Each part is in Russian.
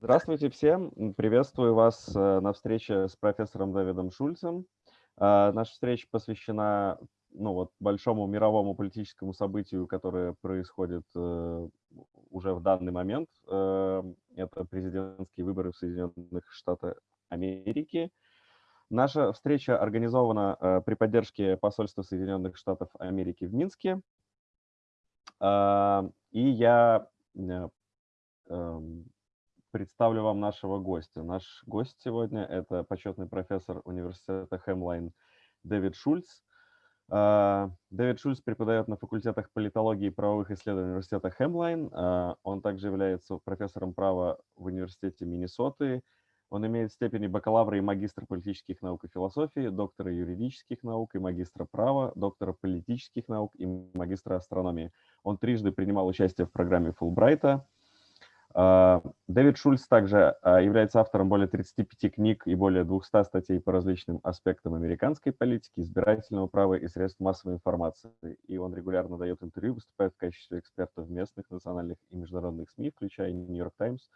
Здравствуйте всем. Приветствую вас э, на встрече с профессором Давидом Шульцем. А, наша встреча посвящена ну, вот, большому мировому политическому событию, которое происходит э, уже в данный момент. Э, это президентские выборы в Соединенных Штатах Америки. Наша встреча организована при поддержке посольства Соединенных Штатов Америки в Минске. И я эм, представлю вам нашего гостя. Наш гость сегодня – это почетный профессор университета Хемлайн Дэвид Шульц. А, Дэвид Шульц преподает на факультетах политологии и правовых исследований университета Хемлайн. А, он также является профессором права в университете Миннесоты. Он имеет степени бакалавра и магистра политических наук и философии, доктора юридических наук и магистра права, доктора политических наук и магистра астрономии. Он трижды принимал участие в программе Фулбрайта, Дэвид Шульц также а, является автором более 35 книг и более 200 статей по различным аспектам американской политики, избирательного права и средств массовой информации. И он регулярно дает интервью, выступает в качестве эксперта в местных, национальных и международных СМИ, включая Нью-Йорк Таймс,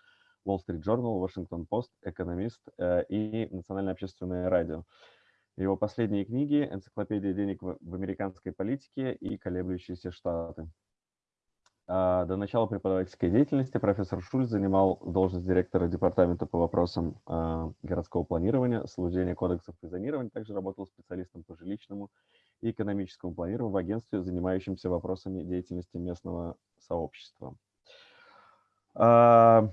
Wall Street Journal, Washington Post, Экономист и Национальное общественное радио. Его последние книги «Энциклопедия денег в американской политике» и «Колеблющиеся штаты». А, до начала преподавательской деятельности профессор Шульц занимал должность директора департамента по вопросам а, городского планирования, соблюдения кодексов и зонирования, также работал специалистом по жилищному и экономическому планированию в агентстве, занимающемся вопросами деятельности местного сообщества. А,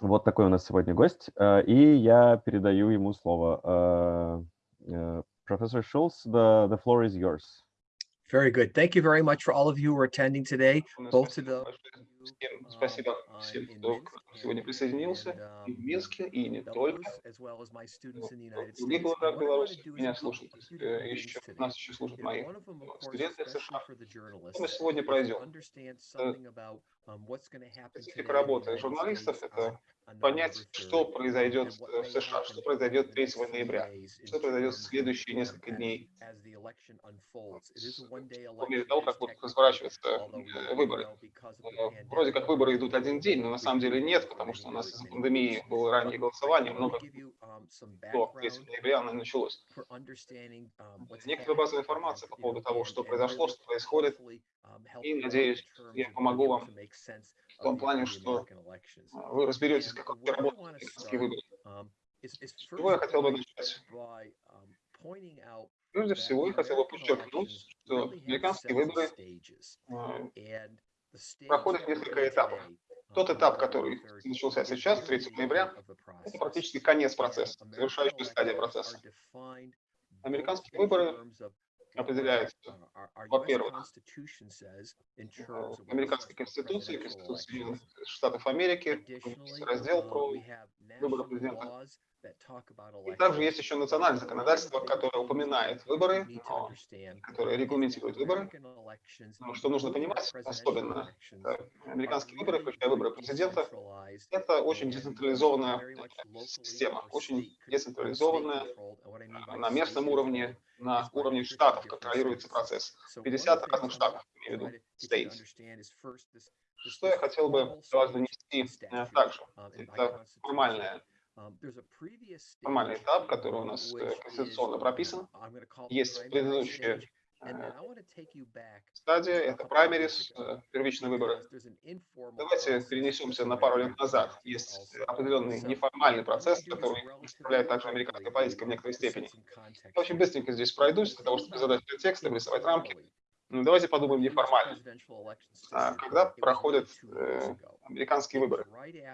вот такой у нас сегодня гость, и я передаю ему слово. Профессор Шульц, the, the floor is yours. Very good. Thank you very much for all of you who are attending today, both to the Спасибо всем, кто сегодня присоединился и в Минске, и не только. В других городах Беларуси меня слушают, еще, нас еще слушают мои студенты в США. Мы сегодня пройдем. Специфика работы журналистов – это понять, что произойдет в США, что произойдет 3 ноября, что произойдет в следующие несколько дней, по мере того, как будут разворачиваться выборы. Вроде как выборы идут один день, но на самом деле нет, потому что у нас из-за пандемии было раннее голосование, много до 3 ноября оно началось. Некоторая базовая информация по поводу того, что произошло, что происходит, и, надеюсь, я помогу вам в том плане, что вы разберетесь, как работают американские выборы. С чего я хотел бы начать? Прежде всего, я хотел бы подчеркнуть, что американские выборы проходят несколько этапов. Тот этап, который начался сейчас, 3 ноября, это практически конец процесса, завершающая стадия процесса. Американские выборы определяется, во-первых, американской конституцией, Конституцией Штатов Америки, раздел про выборы президента и также есть еще национальное законодательство, которое упоминает выборы, которое регламентирует выборы. Но что нужно понимать, особенно американские выборы, включая выборы президента, это очень децентрализованная система, очень децентрализованная на местном уровне, на уровне штатов контролируется процесс. 50 разных штатов, имею в виду, states. Что я хотел бы вас донести э, также? Это формальная Um, Формальный этап, который у нас э, конституционно прописан. Есть предыдущая стадия, это праймерис, э, первичные выборы. Давайте перенесемся на пару лет назад. Есть определенный неформальный процесс, который представляет также американская политика в некоторой степени. Я очень быстренько здесь пройдусь, для того, чтобы задать текст, рисовать рамки. Ну, давайте подумаем неформально. А, когда проходят э, американские выборы?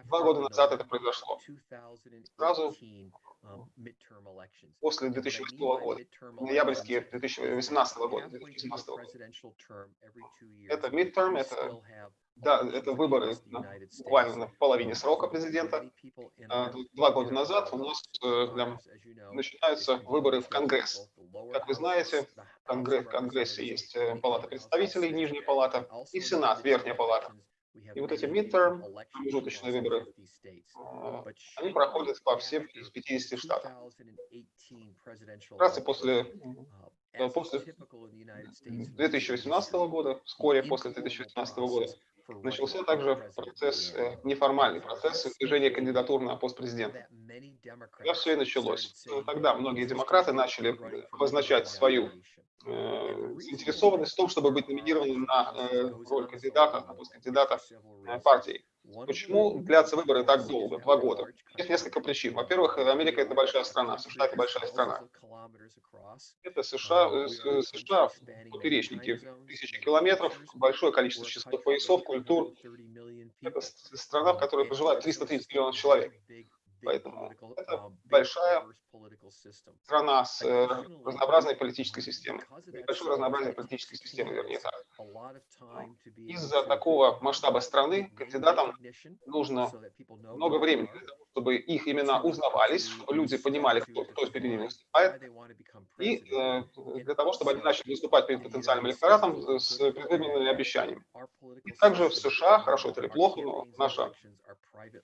Два года назад это произошло. Сразу после 2008 года, ноябрьские 2018 года, 2018 года. Это midterm, это, да, это выборы на, буквально на половине срока президента. А, два года назад у нас э, для, начинаются выборы в Конгресс. Как вы знаете, в Конгресс, Конгрессе есть э, Палата представителей, Нижняя палата, и Сенат, Верхняя палата. И вот эти midterm, промежуточные выборы, а, они проходят по всем из 50 штатов. Вкратце после, после 2018 года, вскоре после 2018 года, начался также процесс, э, неформальный процесс движения кандидатур на пост президента. Когда все и началось. Ну, тогда многие демократы начали обозначать свою э, заинтересованность в том, чтобы быть номинированным на э, роль кандидата, на пост кандидата э, партии. Почему длятся выборы так долго, два года? Есть несколько причин. Во-первых, Америка это большая страна, США это большая страна. Это США, США поперечники, тысячи километров, большое количество частот поясов, культур. Это страна, в которой проживает 330 миллионов человек. Поэтому это большая страна с э, разнообразной политической системой. Большое разнообразие политической системы, вернее так. Из-за такого масштаба страны кандидатам нужно много времени для того, чтобы их имена узнавались, чтобы люди понимали, кто, кто перед ними выступает, и э, для того, чтобы они начали выступать перед потенциальным электоратом с предвыборными обещаниями. И также в США, хорошо это или плохо, но наша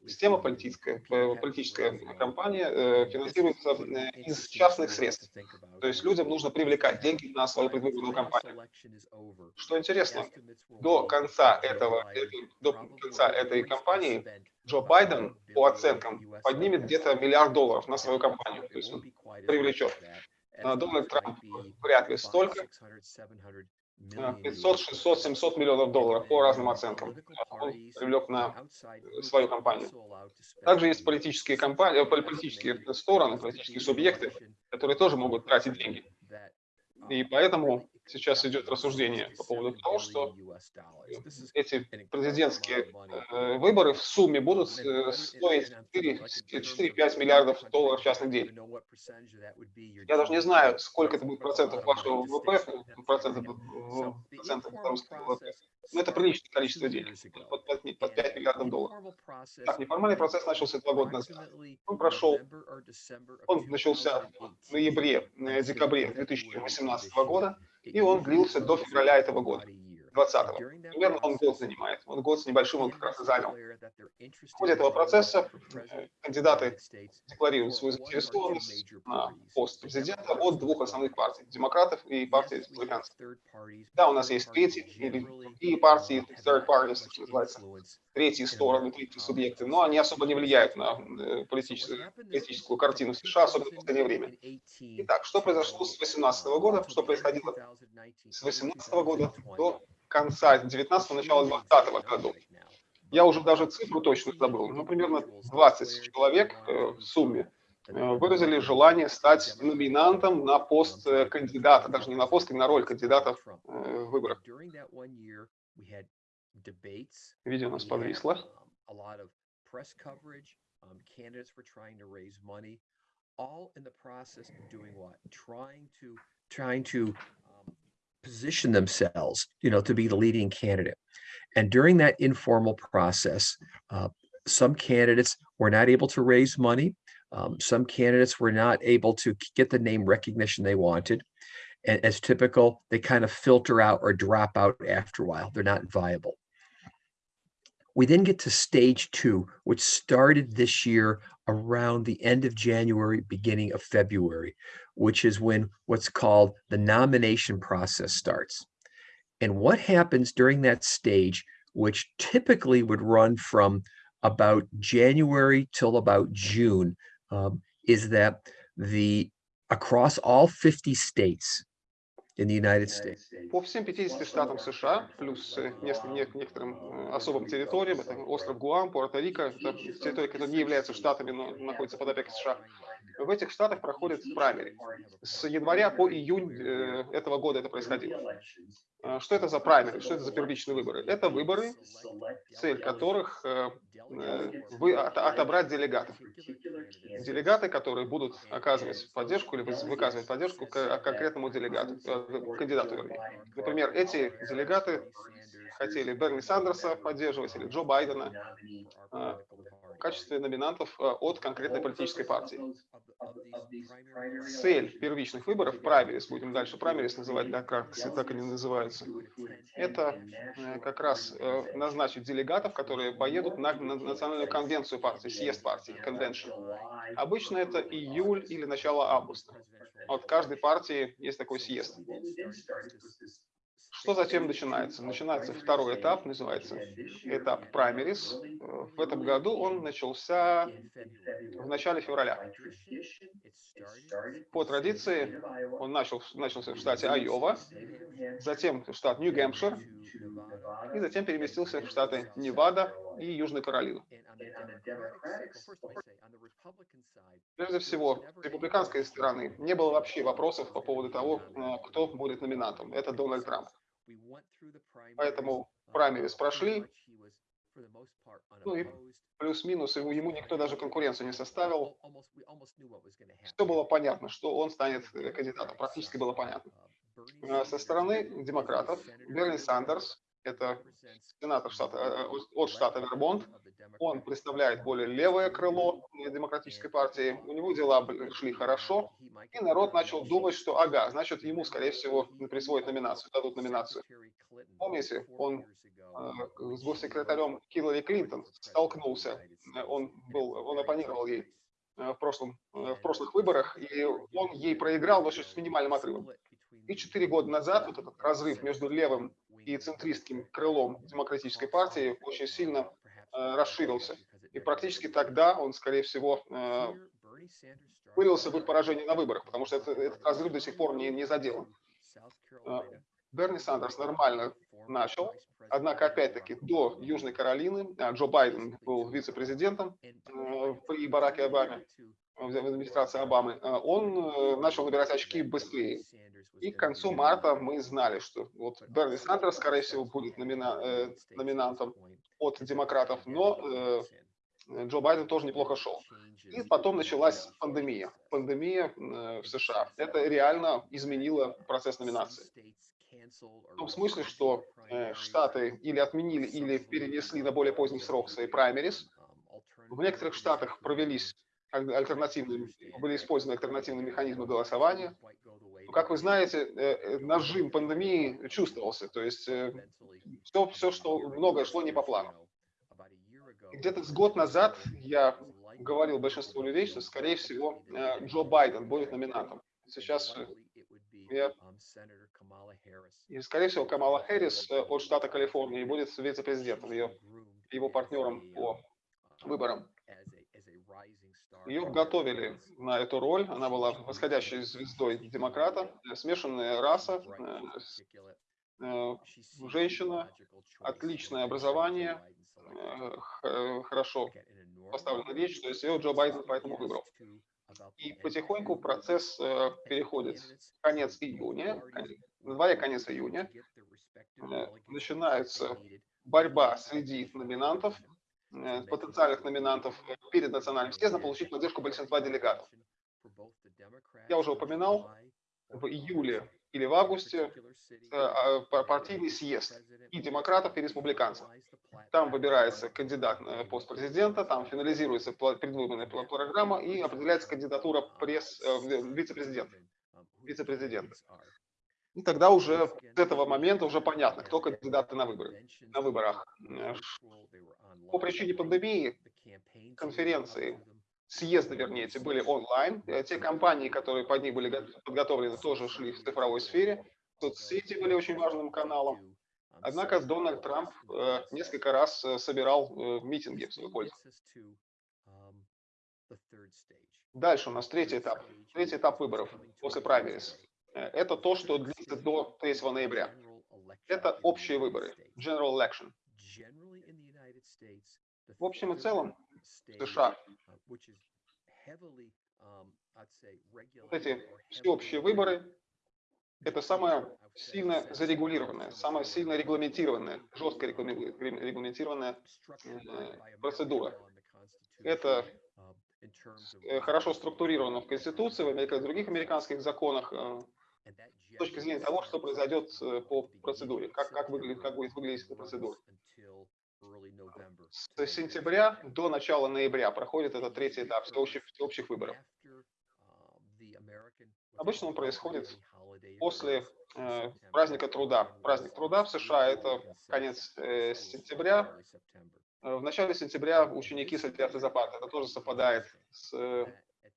система политическая, э, политическая компания э, финансируется э, из частных средств. То есть людям нужно привлекать деньги на свою предвыборную кампанию. Что интересно, до конца, этого, до конца этой кампании Джо Байден, по оценкам, поднимет где-то миллиард долларов на свою кампанию. То есть он привлечет. Дональд Трамп вряд ли столько. 500, 600, 700 миллионов долларов по разным оценкам он привлек на свою компанию. Также есть политические, компании, политические стороны, политические субъекты, которые тоже могут тратить деньги. И поэтому сейчас идет рассуждение по поводу того, что эти президентские э, выборы в сумме будут э, стоить 4-5 миллиардов долларов частных денег. Я даже не знаю, сколько это будет процентов вашего ВВП, процентов, процентов ВВП, но это приличное количество денег, под, под, под 5 миллиардов долларов. Так, неформальный процесс начался два года назад. Он прошел, он начался в ноябре, э, декабре 2018 года, и он длился до февраля этого года. 20-го. Примерно он год занимает. Он год с небольшим он как раз и занял. В ходе этого процесса кандидаты декларируют свою заинтересованность на пост президента от двух основных партий – демократов и партии республиканцев. Да, у нас есть третьи или другие партии, third parties, что называется, третьи стороны, третьи субъекты, но они особо не влияют на э, политическую, политическую картину США, особенно в последнее время. Итак, что произошло с 2018 года, что происходило с 2018 года до конца 19-го, начала 20 года. Я уже даже цифру точно забыл, но примерно 20 человек э, в сумме э, выразили желание стать номинантом на пост кандидата, даже не на пост, а на роль кандидата в выборах. Видео у нас подвисло. all in the process of doing what? Trying to trying to um, position themselves, you know, to be the leading candidate. And during that informal process, uh, some candidates were not able to raise money. Um, some candidates were not able to get the name recognition they wanted. And as typical, they kind of filter out or drop out after a while. They're not viable. We then get to stage two, which started this year around the end of January, beginning of February, which is when what's called the nomination process starts. And what happens during that stage, which typically would run from about January till about June, um, is that the across all 50 states, По всем 50 штатам США, плюс э, некоторым э, особым территориям, это остров Гуам, Пуэрто-Рико, это территории, которые не являются штатами, но находятся под опекой США, в этих штатах проходят праймери. С января по июнь э, этого года это происходило. А, что это за праймери? Что это за первичные выборы? Это выборы, цель которых вы отобрать делегатов. Делегаты, которые будут оказывать поддержку или выказывать поддержку конкретному делегату, кандидату, вернее. Например, эти делегаты хотели Берни Сандерса поддерживать или Джо Байдена а, качестве номинантов а, от конкретной политической партии. Цель первичных выборов, праймерис, будем дальше праймерис называть, да, как так они называются, это э, как раз э, назначить делегатов, которые поедут на, на национальную конвенцию партии, съезд партии, конвеншн. Обычно это июль или начало августа. От каждой партии есть такой съезд. Что затем начинается? Начинается второй этап, называется этап праймерис. В этом году он начался в начале февраля. По традиции он начал, начался в штате Айова, затем в штат Нью-Гэмпшир, и затем переместился в штаты Невада и Южную Каролину. Прежде всего, с республиканской стороны не было вообще вопросов по поводу того, э, кто будет номинантом. Это Дональд Трамп. Поэтому праймерис прошли, ну и плюс-минус, ему никто даже конкуренцию не составил. Все было понятно, что он станет кандидатом, практически было понятно. Э, со стороны демократов Берни Сандерс, это сенатор штата, э, от штата Вермонт, он представляет более левое крыло демократической партии, у него дела шли хорошо, и народ начал думать, что ага, значит ему, скорее всего, присвоят номинацию, дадут номинацию. Помните, он э, с госсекретарем Хиллари Клинтон столкнулся, он, был, он оппонировал ей э, в, прошлом, э, в прошлых выборах, и он ей проиграл, но с минимальным отрывом. И четыре года назад вот этот разрыв между левым и центристским крылом демократической партии очень сильно э, расширился. И практически тогда он, скорее всего, э, вылился в их поражение на выборах, потому что это, этот разрыв до сих пор не, не заделан. Э, Берни Сандерс нормально начал, однако, опять-таки, до Южной Каролины а, Джо Байден был вице-президентом э, при Бараке Обаме, в администрации Обамы, э, он начал набирать очки быстрее. И к концу марта мы знали, что вот Берни Сандерс, скорее всего, будет номина, э, номинантом от демократов, но Джо Байден тоже неплохо шел. И потом началась пандемия. Пандемия в США. Это реально изменило процесс номинации. В том смысле, что э, Штаты или отменили, или перенесли на более поздний срок свои праймерис. В некоторых штатах провелись альтернативные, были использованы альтернативные механизмы голосования. Как вы знаете, э, э, нажим пандемии чувствовался, то есть э, все, все, что многое шло не по плану. Где-то с год назад я говорил большинству людей, что, скорее всего, Джо Байден будет номинантом. Сейчас я и, скорее всего, Камала Хэрис э, от штата Калифорния будет вице-президентом, ее, его партнером по выборам. Ее готовили на эту роль, она была восходящей звездой демократа, э, смешанная раса, э, женщина, отличное образование, хорошо поставлена речь, то есть ее Джо Байден поэтому выбрал. И потихоньку процесс переходит конец июня, на дворе конец июня, э, начинается борьба среди номинантов, э, потенциальных номинантов перед национальным съездом получить поддержку большинства делегатов. Я уже упоминал, в июле или в августе э, а, партийный съезд и демократов, и республиканцев. Там выбирается кандидат на пост президента, там финализируется предвыборная программа и определяется кандидатура пресс, вице-президента. Вице-президента. И тогда уже с этого момента уже понятно, кто кандидаты на выборы, на выборах. По причине пандемии конференции, съезды, вернее, эти были онлайн. Э, те компании, которые под них были подготовлены, тоже шли в цифровой сфере. Соцсети были очень важным каналом. Однако Дональд Трамп э, несколько раз э, собирал э, митинги в свою пользу. Дальше у нас третий этап. Третий этап выборов после праймерис. Э, это то, что длится до 3 ноября. Это общие выборы, General Election. В общем и целом, США вот эти всеобщие выборы – это самая сильно зарегулированная, самая сильно регламентированная, жестко регламентированная э, процедура. Это э, хорошо структурировано в Конституции, в других американских законах, с точки зрения того, что произойдет э, по процедуре, как, как, выглядит, как будет выглядеть эта процедура. С сентября до начала ноября проходит этот третий этап всеобщих, всеобщих выборов. Обычно он происходит после э, праздника труда. Праздник труда в США – это конец э, сентября. Э, в начале сентября ученики садятся за парты. Это тоже совпадает с, э,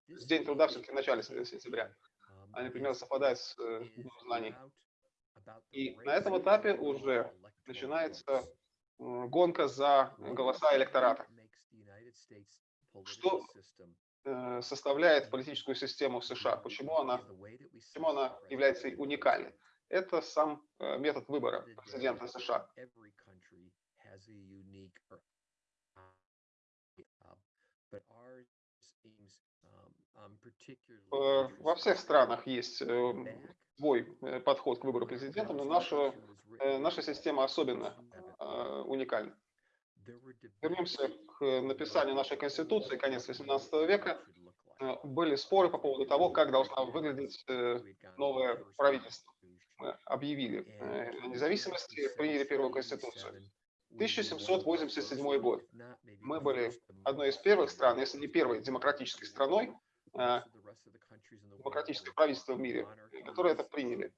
с День труда все-таки в начале сентября они примерно совпадают с э, знаний. И на этом этапе уже начинается гонка за голоса электората. Что э, составляет политическую систему США? Почему она, почему она является уникальной? Это сам э, метод выбора президента США. Э, во всех странах есть свой подход к выбору президента, но наша, наша система особенно уникальна. Вернемся к написанию нашей Конституции, конец XVIII века. Э, были споры по поводу того, как должна выглядеть э, новое правительство. Мы объявили э, независимости, приняли первую Конституцию. 1787 год. Мы были одной из первых стран, если не первой демократической страной, демократическое правительство в мире, которые это приняли.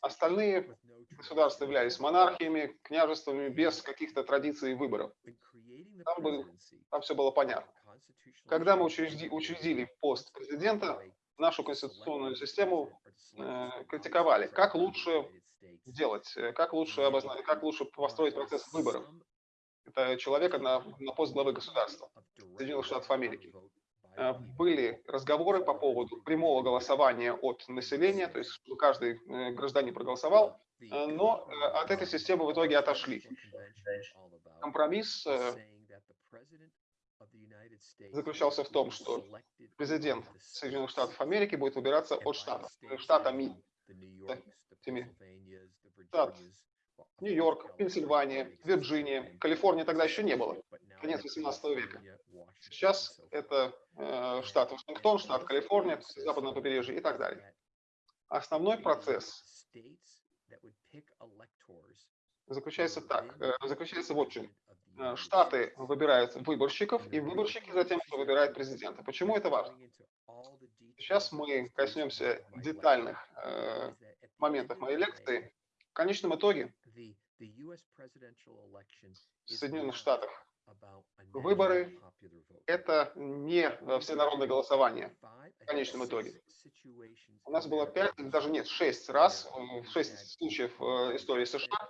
Остальные государства являлись монархиями, княжествами без каких-то традиций выборов. Там, был, там все было понятно. Когда мы учредили, учредили пост президента, нашу конституционную систему э, критиковали. Как лучше сделать, э, как лучше, обозна... как лучше построить процесс выборов это человека на, на пост главы государства Соединенных Штатов Америки. Э, были разговоры по поводу прямого голосования от населения, то есть каждый э, гражданин проголосовал, Э, но от этой системы в итоге отошли. Компромисс заключался в том, что президент Соединенных Штатов Америки будет выбираться от штатов, штатами. Штат Нью-Йорк, Пенсильвания, Вирджиния, Калифорния тогда еще не было, конец 18 века. Сейчас это э, штат Вашингтон, штат Калифорния, западное побережье и так далее. Основной процесс заключается так, э, заключается вот в чем. Э, штаты выбирают выборщиков, и выборщики затем выбирают президента. Почему это важно? Сейчас мы коснемся детальных э, моментов моей лекции. В конечном итоге в Соединенных Штатах выборы – это не всенародное голосование в конечном итоге. У нас было пять, даже нет, шесть раз, шесть случаев истории США,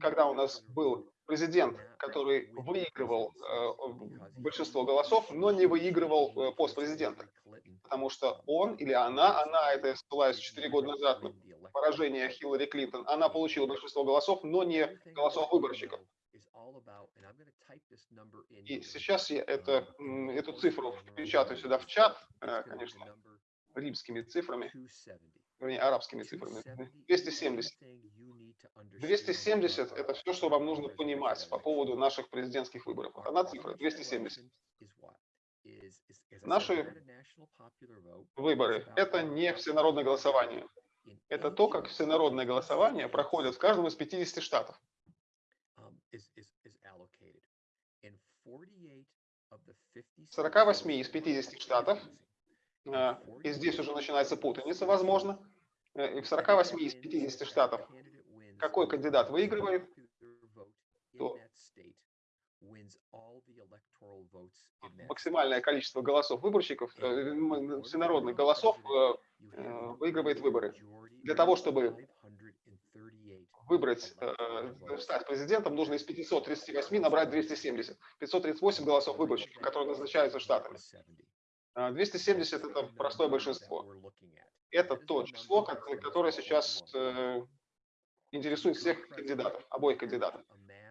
когда у нас был президент, который выигрывал э, большинство голосов, но не выигрывал э, пост президента. Потому что он или она, она, это я ссылаюсь 4 года назад на поражение Хиллари Клинтон, она получила большинство голосов, но не голосов выборщиков. И сейчас я это, эту цифру печатаю сюда в чат, э, конечно, римскими цифрами, вернее, арабскими цифрами. 270. 270 – это все, что вам нужно понимать по поводу наших президентских выборов. Одна цифра – 270. Наши выборы – это не всенародное голосование. Это то, как всенародное голосование проходит в каждом из 50 штатов. В 48 из 50 штатов, э, и здесь уже начинается путаница, возможно, э, и в 48 из 50 штатов. какой кандидат выигрывает, то максимальное количество голосов выборщиков, э, всенародных голосов э, э, выигрывает выборы. Для того, чтобы выбрать, стать президентом, нужно из 538 набрать 270. 538 голосов выборщиков, которые назначаются штатами. 270 – это простое большинство. Это то число, которое сейчас интересует всех кандидатов, обоих кандидатов.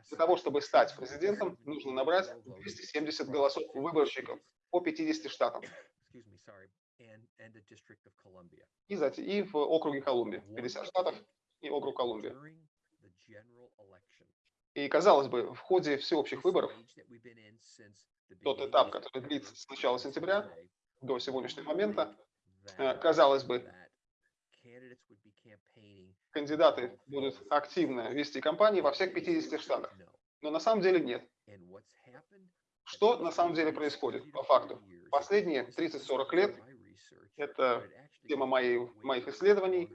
Для того, чтобы стать президентом, нужно набрать 270 голосов выборщиков по 50 штатам. И, затем, и в округе Колумбия. 50 штатов и округ Колумбия. И, казалось бы, в ходе всеобщих выборов, тот этап, который длится с начала сентября до сегодняшнего момента, э, казалось бы, кандидаты будут активно вести кампании во всех 50 штатах. Но на самом деле нет. Что на самом деле происходит по факту? Последние 30-40 лет, это тема моей, моих исследований,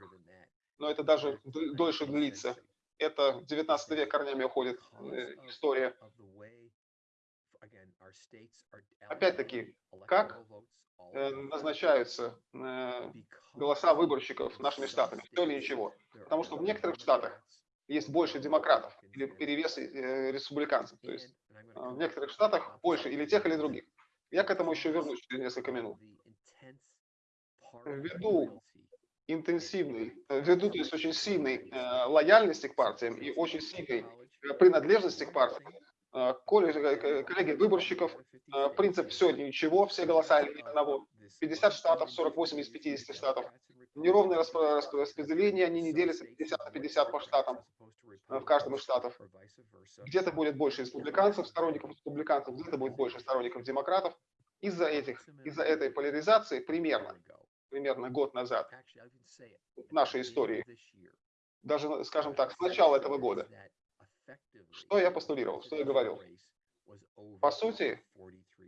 но это даже дольше длится. Это 19 век корнями уходит э, история. Опять-таки, как э, назначаются э, голоса выборщиков нашими штатами, все или ничего. Потому что в некоторых штатах есть больше демократов или перевес республиканцев. То есть в некоторых штатах больше или тех, или других. Я к этому еще вернусь через несколько минут. Ввиду интенсивной, э, ввиду то есть очень сильной э, лояльности к партиям и очень сильной э, принадлежности к партиям, коллеги выборщиков, принцип все или ничего, все голоса или одного, 50 штатов, 48 из 50 штатов, неровное распределение, они не делятся 50 на 50 по штатам в каждом из штатов. Где-то будет больше республиканцев, сторонников республиканцев, где-то будет больше сторонников демократов. Из-за этих, из-за этой поляризации примерно, примерно год назад в нашей истории, даже, скажем так, с начала этого года, что я постулировал, что я говорил? По сути,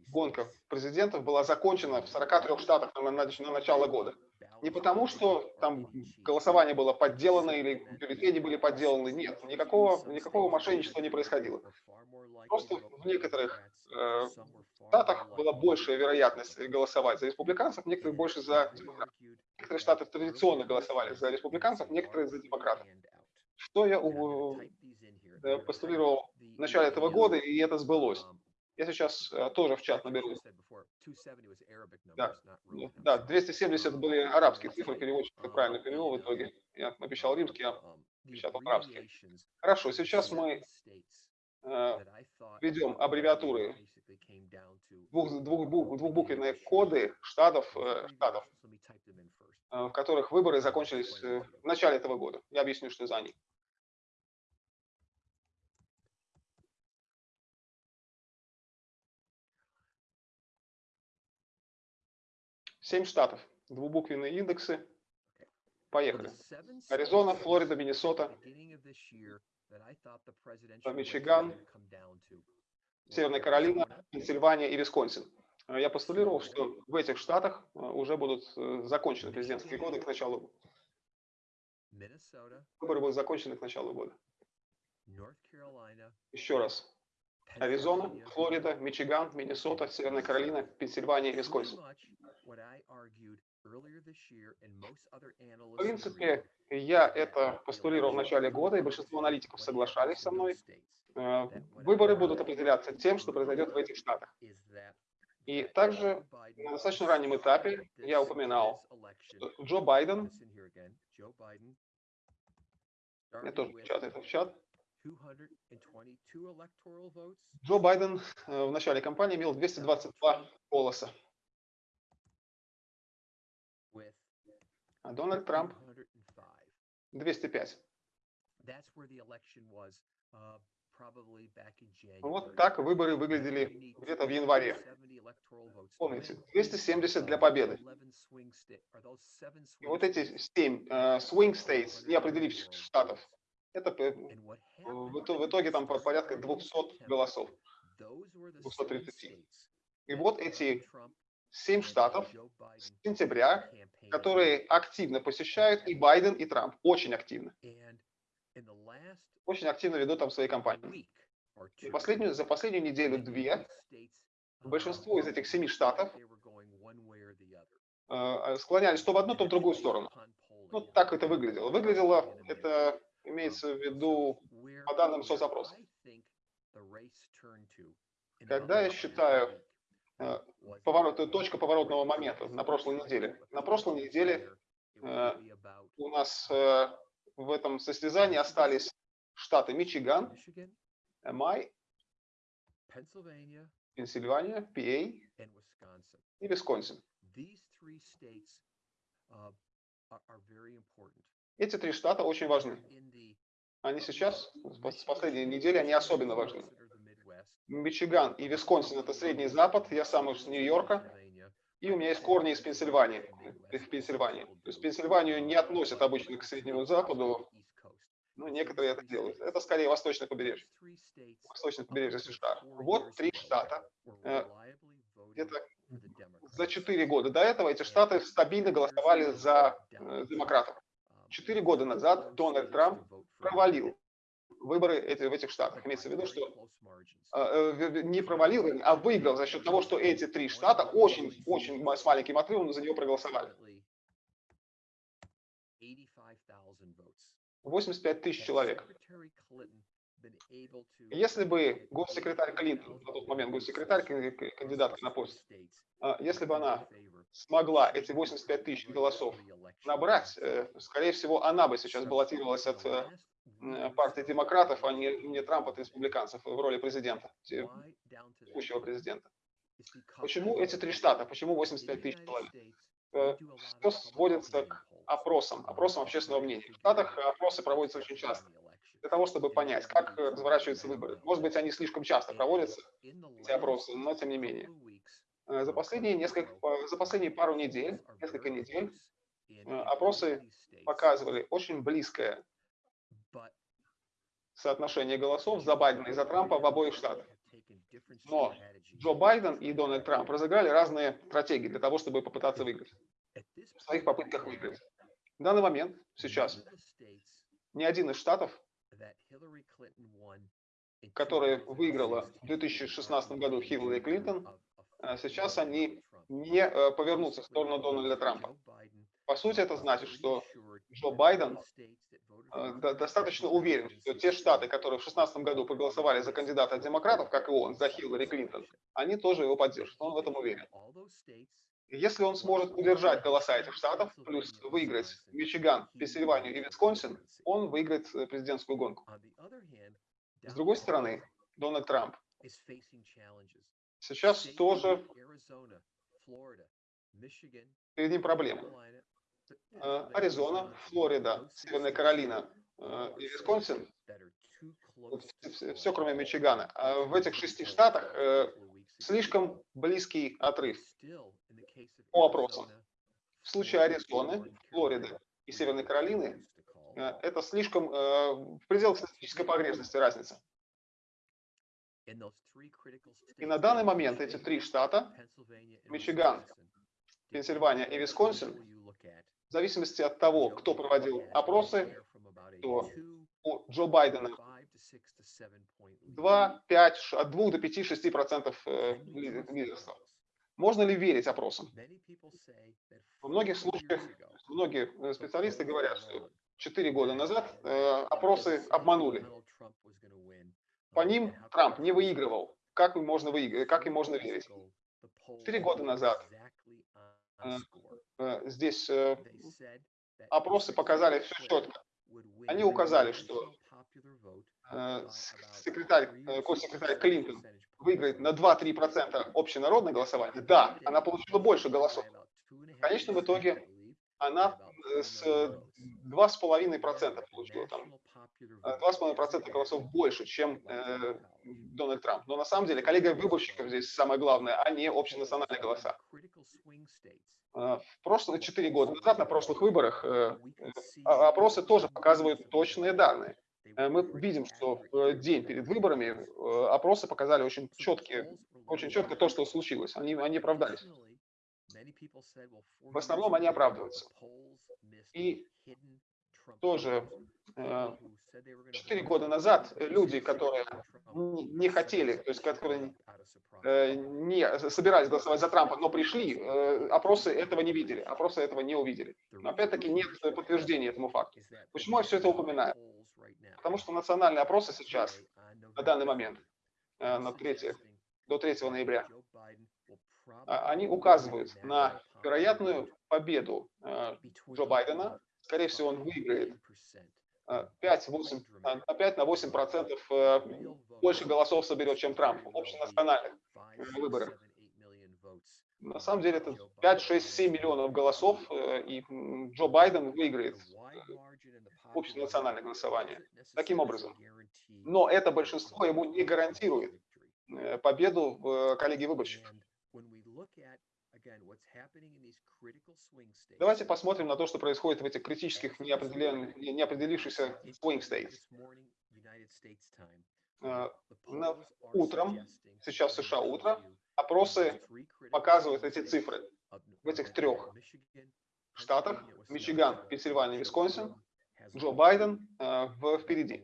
гонка президентов была закончена в 43 штатах на, на, на начало года. Не потому, что там голосование было подделано или бюллетени были подделаны. Нет, никакого, никакого мошенничества не происходило. Просто в некоторых э, штатах была большая вероятность голосовать за республиканцев, некоторые больше за демократов. Некоторые штаты традиционно голосовали за республиканцев, некоторые за демократов. Что я э, постулировал в начале этого года, и это сбылось. Я сейчас э, тоже в чат наберу. Да, да, 270 были арабские цифры, переводчик это правильно перевел в итоге. Я обещал римский, я печатал арабский. Хорошо, сейчас мы э, ведем аббревиатуры, двух, двух, двухбуквенные коды штатов, э, штатов, в которых выборы закончились в начале этого года. Я объясню, что за они. Семь штатов, двубуквенные индексы. Поехали. Аризона, Флорида, Миннесота, Мичиган, Северная Каролина, Пенсильвания и Висконсин. Я постулировал, что в этих штатах э, уже будут э, закончены президентские годы к началу. Выборы будут закончены к началу года. Еще раз. Аризона, Флорида, Мичиган, Миннесота, Северная Каролина, Пенсильвания и Висконсин. В принципе, я это постулировал в начале года, и большинство аналитиков соглашались со мной. Э, выборы будут определяться тем, что произойдет в этих штатах. И также на достаточно раннем этапе я упоминал, что Джо Байден, я тоже печатаю это в чат, Джо Байден э, в начале кампании имел 222 голоса. А Дональд Трамп? 205. Uh, вот так выборы выглядели где-то в январе. Помните, 270 для победы. И вот эти 7 uh, swing states, неопределивших штатов, это в итоге там порядка 200 голосов, 230. И вот эти 7 штатов с сентября, которые активно посещают и Байден, и Трамп. Очень активно. Очень активно ведут там свои кампании. И последнюю, за последнюю неделю-две большинство из этих семи штатов э, склонялись то в одну, то в другую сторону. Ну, так это выглядело. Выглядело, это имеется в виду по данным соцопроса. Когда я считаю поворот, точка поворотного момента на прошлой неделе. На прошлой неделе э, у нас э, в этом состязании остались штаты Мичиган, Май, Пенсильвания, ПА и Висконсин. Uh, Эти три штата очень важны. Они сейчас, с последней недели, они особенно важны. Мичиган и Висконсин – это Средний Запад, я сам из Нью-Йорка, и у меня есть корни из Пенсильвании, в Пенсильвании. То есть Пенсильванию не относят обычно к Среднему Западу, но некоторые это делают. Это скорее восточное побережье, восточное побережье США. Вот три штата. Э, где-то за четыре года до этого эти штаты стабильно голосовали за э, демократов. Четыре года назад Дональд Трамп провалил выборы эти, в этих штатах. Имеется в виду, что э, не провалил, а выиграл за счет того, что эти три штата очень, очень с маленьким отрывом за него проголосовали. 85 тысяч человек. Если бы госсекретарь Клинтон, на тот момент госсекретарь, кандидатка на пост, а, если бы она смогла эти 85 тысяч голосов набрать, э, скорее всего, она бы сейчас баллотировалась от партии демократов, а не, не Трампа от республиканцев в роли президента, текущего президента. Почему эти три штата? Почему 85 тысяч человек? Э, Все сводится к опросам, опросам общественного мнения. В Штатах опросы проводятся очень часто для того, чтобы понять, как разворачиваются выборы. Может быть, они слишком часто проводятся, эти опросы, но тем не менее. Э, за последние, несколько, за последние пару недель, несколько недель, э, опросы показывали очень близкое соотношение голосов за Байдена и за Трампа в обоих штатах. Но Джо Байден и Дональд Трамп разыграли разные стратегии для того, чтобы попытаться выиграть. В своих попытках выиграть. В данный момент, сейчас, ни один из штатов, который выиграла в 2016 году Хиллари Клинтон, а сейчас они не э, повернутся в сторону Дональда Трампа. По сути, это значит, что Джо Байден э, достаточно уверен, что те штаты, которые в 2016 году проголосовали за кандидата демократов, как и он, за Хиллари Клинтон, они тоже его поддержат. Он в этом уверен. Если он сможет удержать голоса этих штатов, плюс выиграть Мичиган, Пенсильванию и Висконсин, он выиграет э, президентскую гонку. С другой стороны, Дональд Трамп сейчас тоже перед ним проблемы. Э, Аризона, Флорида, Северная Каролина э, и Висконсин, все кроме Мичигана. А в этих шести штатах э, слишком близкий отрыв по опросам. В случае Аризоны, Флориды и Северной Каролины это слишком в пределах статистической погрешности разница. И на данный момент эти три штата, Мичиган, Пенсильвания и Висконсин, в зависимости от того, кто проводил опросы, то у Джо Байдена 2, 5, от 2 до 5-6 процентов э, лидерства. Можно ли верить опросам? В многих случаях многие э, специалисты говорят, что 4 года назад э, опросы обманули по ним Трамп не выигрывал. Как можно, выиграть, как им можно верить? Четыре года назад здесь э, опросы показали все четко. Они указали, что секретарь, госсекретарь Клинтон выиграет на 2-3% общенародное голосование. Да, она получила больше голосов. В конечном итоге она с 2,5% получила там 2,5% голосов больше, чем э, Дональд Трамп. Но на самом деле коллега выборщиков здесь самое главное, а не общенациональные голоса. В прошлые 4 года назад на прошлых выборах э, а, опросы тоже показывают точные данные. Э, мы видим, что в день перед выборами э, опросы показали очень четкие, очень четко то, что случилось. Они, они оправдались. В основном они оправдываются. И тоже четыре года назад люди, которые не хотели, то есть которые э, не собирались голосовать за Трампа, но пришли, э, опросы этого не видели, опросы этого не увидели. Но опять-таки нет подтверждения этому факту. Почему я все это упоминаю? Потому что национальные опросы сейчас, на данный момент, э, на 3, до 3 ноября, а, они указывают на вероятную победу Джо Байдена. Скорее всего, он выиграет 5, 8, на 5 на 8 процентов э, больше голосов соберет, чем Трамп в общенациональных выборах. На самом деле это 5, 6, 7 миллионов голосов, э, и Джо Байден выиграет э, общенациональное голосование. Таким образом. Но это большинство ему не гарантирует победу в коллегии выборщиков. Давайте посмотрим на то, что происходит в этих критических неопределившихся swing states. Uh, утром, сейчас в США утро, опросы показывают эти цифры в этих трех штатах, Мичиган, Пенсильвания, Висконсин, Джо Байден uh, впереди.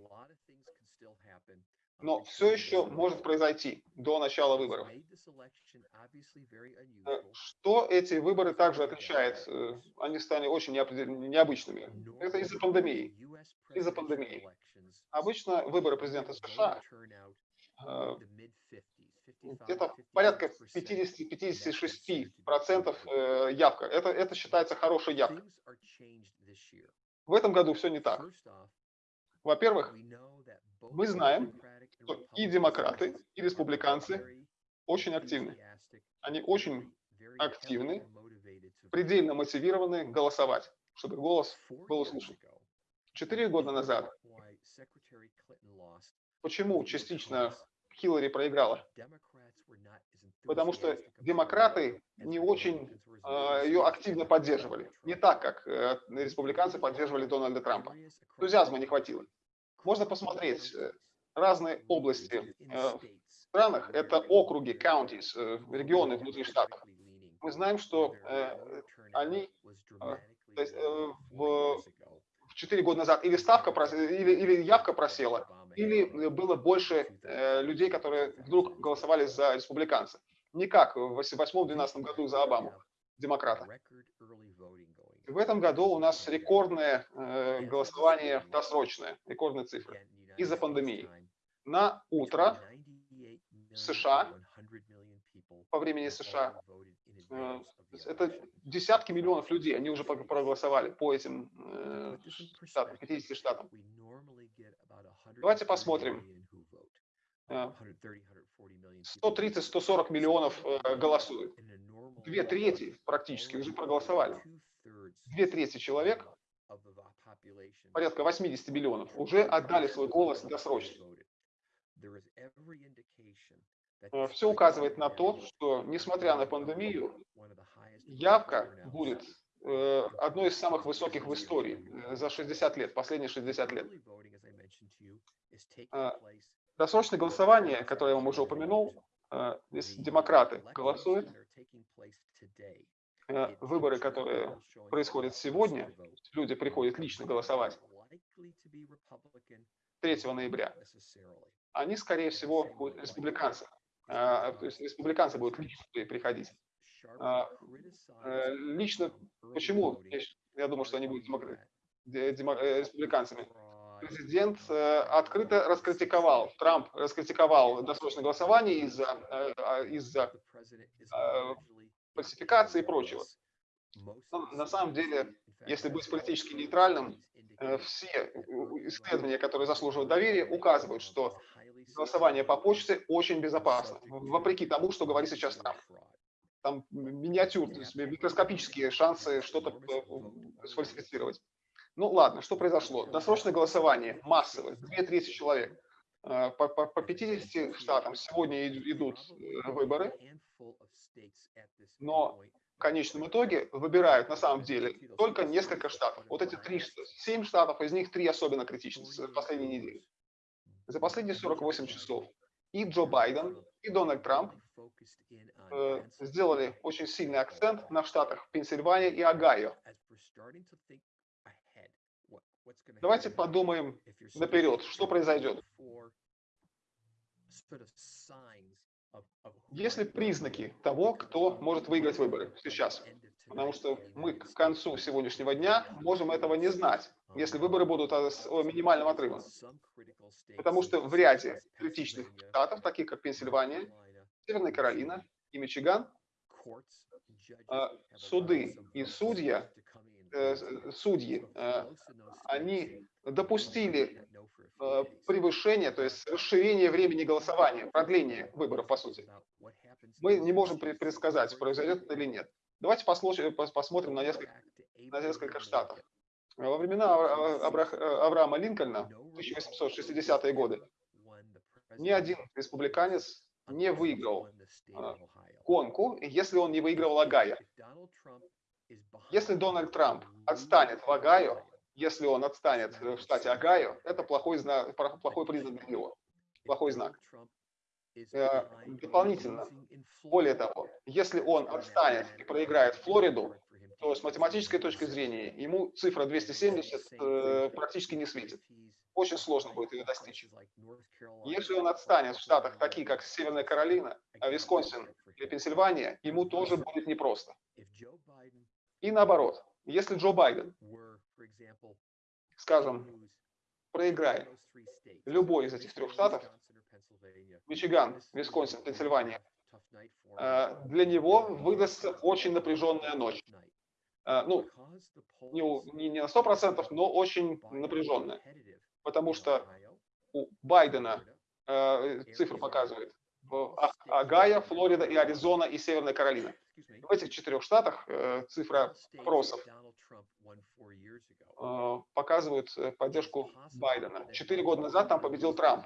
Но все еще может произойти до начала выборов. Э, что эти выборы также отличает? Э, они стали очень необычными. Это из-за пандемии. Из-за пандемии. Обычно выборы президента США э, где-то порядка 50-56% явка. Это, это считается хорошей явкой. В этом году все не так. Во-первых, мы знаем, что и демократы, и республиканцы очень активны. Они очень активны, предельно мотивированы голосовать, чтобы голос был услышан. Четыре года назад, почему частично Хиллари проиграла? Потому что демократы не очень э, ее активно поддерживали. Не так, как э, республиканцы поддерживали Дональда Трампа. Энтузиазма не хватило. Можно посмотреть разные области э, в странах. Это округи, counties, э, регионы внутри штатов. Мы знаем, что они то есть, в, в 4 года назад или ставка или, или явка просела, или было больше людей, которые вдруг голосовали за республиканца. Не как в 2008-2012 году за Обаму, демократа. В этом году у нас рекордное э, голосование досрочное, рекордные цифры из-за пандемии. На утро в США, по времени США, э, это десятки миллионов людей, они уже проголосовали по этим э, штатам, 50 штатам. Давайте посмотрим. 130-140 э, миллионов голосуют. Две трети практически уже проголосовали. Две трети человек, порядка 80 миллионов, уже отдали свой голос досрочно. Э, Все указывает на то, что, несмотря на пандемию, явка будет одной из самых высоких в истории за 60 лет, последние 60 лет. Досрочное голосование, которое я вам уже упомянул, э, если демократы голосуют, э, выборы, которые происходят сегодня, люди приходят лично голосовать 3 ноября, они, скорее всего, будут республиканцы. Э, то есть республиканцы будут лично приходить. Лично, почему? Я думаю, что они будут республиканцами президент э, открыто раскритиковал, Трамп раскритиковал досрочное голосование из-за э, из э, фальсификации и прочего. Но на самом деле, если быть политически нейтральным, все исследования, которые заслуживают доверия, указывают, что голосование по почте очень безопасно, вопреки тому, что говорит сейчас Трамп. Там миниатюрные, микроскопические шансы что-то сфальсифицировать. Ну ладно, что произошло? Досрочное голосование, массовое, две трети человек. Э, по, по, по 50 штатам сегодня идут э, выборы, но в конечном итоге выбирают на самом деле только несколько штатов. Вот эти три, семь штатов, из них три особенно критичны с последней недели. За последние 48 часов и Джо Байден, и Дональд Трамп э, сделали очень сильный акцент на штатах Пенсильвания и Огайо. Давайте подумаем наперед, что произойдет. Есть ли признаки того, кто может выиграть выборы сейчас? Потому что мы к концу сегодняшнего дня можем этого не знать, если выборы будут с минимальным отрывом. Потому что в ряде критичных штатов, таких как Пенсильвания, Северная Каролина и Мичиган, а, суды и судья судьи, э, они допустили э, превышение, то есть расширение времени голосования, продление выборов, по сути. Мы не можем предсказать, произойдет это или нет. Давайте посмотрим на несколько, на несколько штатов. Во времена Авраама Линкольна, 1860-е годы, ни один республиканец не выиграл гонку, если он не выигрывал Агая. Если Дональд Трамп отстанет в Огайо, если он отстанет в штате Огайо, это плохой, знак, плохой признак для него, плохой знак. Э, дополнительно, более того, если он отстанет и проиграет Флориду, то с математической точки зрения ему цифра 270 э, практически не светит. очень сложно будет ее достичь. Если он отстанет в штатах, такие как Северная Каролина, Висконсин или Пенсильвания, ему тоже будет непросто. И наоборот, если Джо Байден, скажем, проиграет любой из этих трех штатов, Мичиган, Висконсин, Пенсильвания, э, для него выдастся очень напряженная ночь. Э, ну, не, не на 100%, но очень напряженная. Потому что у Байдена э, цифры показывает в Агая, Флорида и Аризона и Северная Каролина. В этих четырех штатах э, цифра опросов э, показывают э, поддержку Байдена. Четыре года назад там победил Трамп.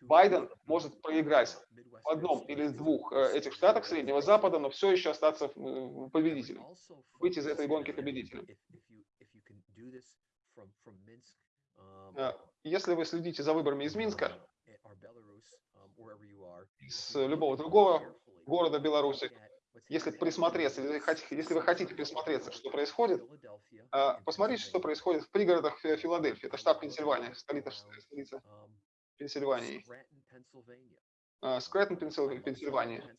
Байден может проиграть в одном или двух э, этих штатах Среднего Запада, но все еще остаться победителем, выйти из этой гонки победителем. Если вы следите за выборами из Минска, из любого другого города Беларуси, если присмотреться, если вы хотите присмотреться, что происходит, э, посмотрите, что происходит в пригородах Филадельфии. Это штат Пенсильвания, столица, столица Пенсильвании. Скрентон, Пенсильвания.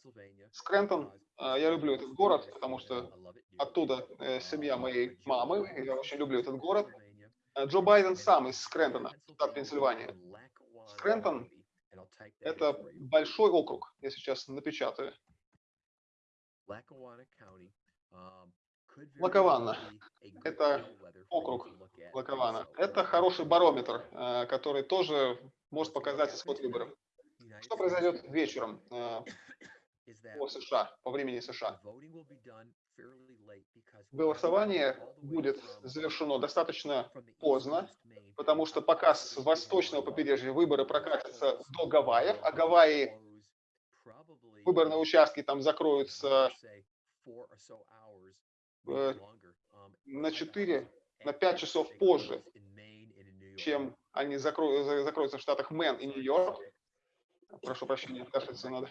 Скрентон, я люблю этот город, потому что оттуда э, семья моей мамы, я очень люблю этот город. Джо Байден сам из Скрентона, штат Пенсильвания. Скрентон – это большой округ, я сейчас напечатаю. Лакаванна – это округ Лакаванна. Это хороший барометр, э, который тоже может показать исход выборов. Что произойдет вечером э, по США, по времени США? Голосование будет завершено достаточно поздно, потому что пока с восточного побережья выборы прокатятся до Гавайев, а Гавайи выборные участки там закроются э, на 4, на 5 часов позже, чем они закроют, закроются в штатах Мэн и Нью-Йорк. Прошу прощения, кашляться надо.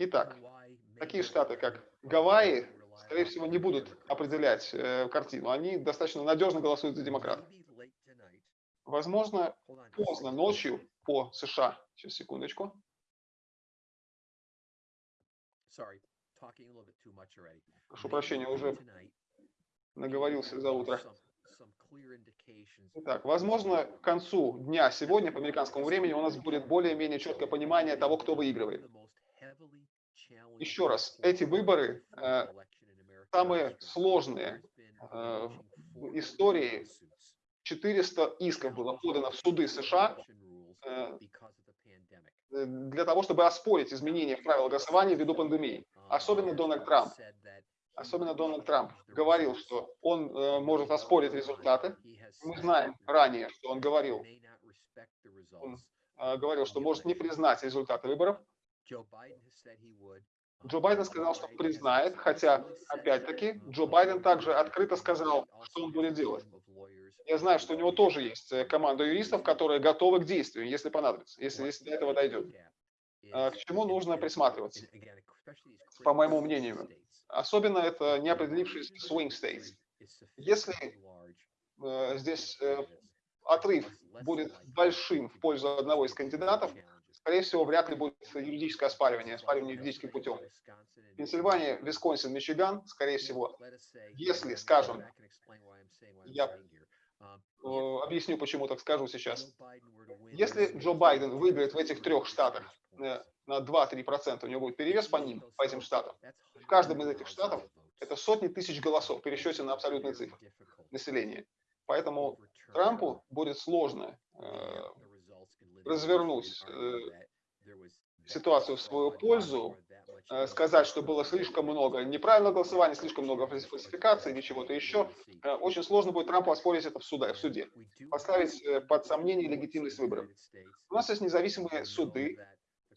Итак, такие штаты, как Гавайи, скорее всего, не будут определять э, картину. Они достаточно надежно голосуют за демократов. Возможно, поздно ночью по США. Сейчас, секундочку. Прошу прощения, уже наговорился за утро. Итак, возможно, к концу дня сегодня по американскому времени у нас будет более-менее четкое понимание того, кто выигрывает. Еще раз, эти выборы э, самые сложные э, в истории. 400 исков было подано в суды США для того, чтобы оспорить изменения в правила голосования ввиду пандемии. Особенно Дональд Трамп особенно Дональд Трамп, говорил, что он э, может оспорить результаты. Мы знаем ранее, что он говорил, он э, говорил, что может не признать результаты выборов. Джо Байден сказал, что признает, хотя, опять-таки, Джо Байден также открыто сказал, что он будет делать. Я знаю, что у него тоже есть э, команда юристов, которые готовы к действию, если понадобится, если, если до этого дойдет. Э, к чему нужно присматриваться, по моему мнению? Особенно это неопределившиеся swing states. Если э, здесь э, отрыв будет большим в пользу одного из кандидатов, скорее всего, вряд ли будет юридическое оспаривание, оспаривание юридическим путем. Пенсильвания, Висконсин, Мичиган, скорее всего, если, скажем, я объясню, почему так скажу сейчас. Если Джо Байден выиграет в этих трех штатах э, на 2-3%, у него будет перевес по ним, по этим штатам, каждом из этих штатов это сотни тысяч голосов в пересчете на абсолютные цифры населения. Поэтому Трампу будет сложно э, развернуть э, ситуацию в свою пользу, сказать, что было слишком много неправильного голосования, слишком много фальсификаций или чего-то еще. Э, очень сложно будет Трампу оспорить это в, суда, в суде, поставить э, под сомнение легитимность выборов. У нас есть независимые суды,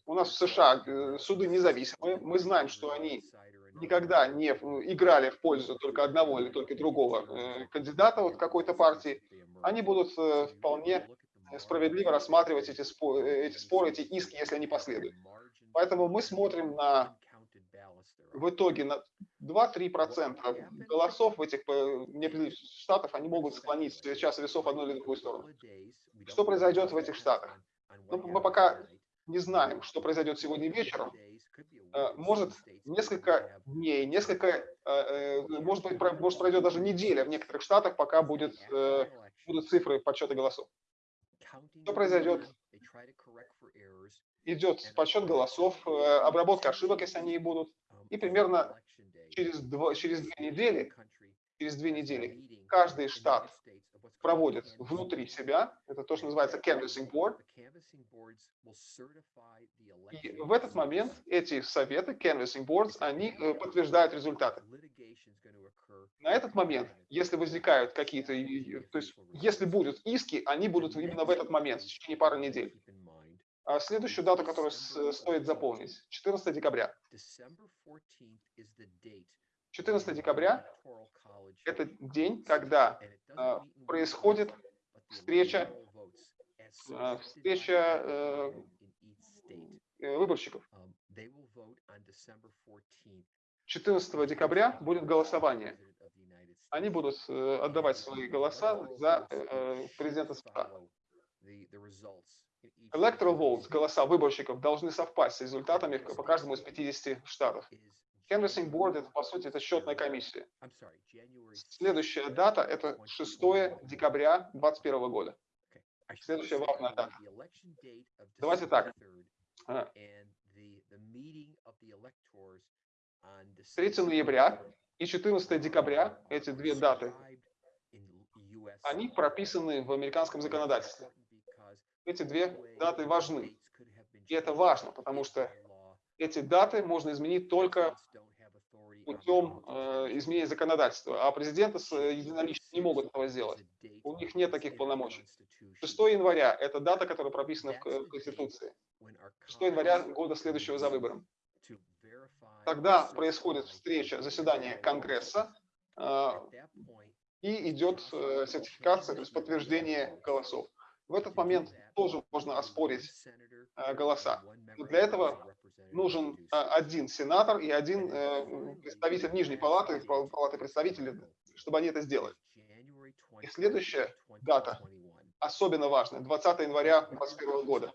у нас в США э, суды независимые, мы знаем, что они никогда не играли в пользу только одного или только другого э, кандидата вот какой-то партии, они будут э, вполне справедливо рассматривать эти споры, эти споры, эти иски, если они последуют. Поэтому мы смотрим на в итоге на 2-3% голосов в этих э, неопределенных штатах, они могут склонить час весов в одну или другую сторону. Что произойдет в этих штатах? Ну, мы пока не знаем, что произойдет сегодня вечером. Э, может, несколько дней, несколько, э, может быть, может пройдет даже неделя в некоторых штатах, пока будет, будут цифры подсчета голосов. Что произойдет? Идет подсчет голосов, обработка ошибок, если они и будут. И примерно через, два, через две недели, через две недели каждый штат проводит внутри себя, это то, что называется canvassing board, и в этот момент эти советы, canvassing boards, они э, подтверждают результаты. На этот момент, если возникают какие-то, то есть если будут иски, они будут именно в этот момент, в течение пары недель. А следующую дату, которую стоит запомнить, 14 декабря. 14 декабря – это день, когда э, происходит встреча, э, встреча э, выборщиков. 14 декабря будет голосование. Они будут отдавать свои голоса за президента США. Electoral votes, голоса выборщиков, должны совпасть с результатами по каждому из 50 штатов. Canvassing Board, это, по сути, это счетная комиссия. Следующая дата – это 6 декабря 2021 года. Следующая важная дата. Давайте так. 3 ноября и 14 декабря, эти две даты, они прописаны в американском законодательстве эти две даты важны. И это важно, потому что эти даты можно изменить только путем э, изменения законодательства, а президенты с э, единолично не могут этого сделать. У них нет таких полномочий. 6 января – это дата, которая прописана в Конституции. 6 января года следующего за выбором. Тогда происходит встреча, заседание Конгресса, э, и идет э, сертификация, то есть подтверждение голосов. В этот момент тоже можно оспорить э, голоса. Но для этого нужен э, один сенатор и один э, представитель Нижней палаты, палаты представителей, чтобы они это сделали. И следующая дата, особенно важная, 20 января 2021 года.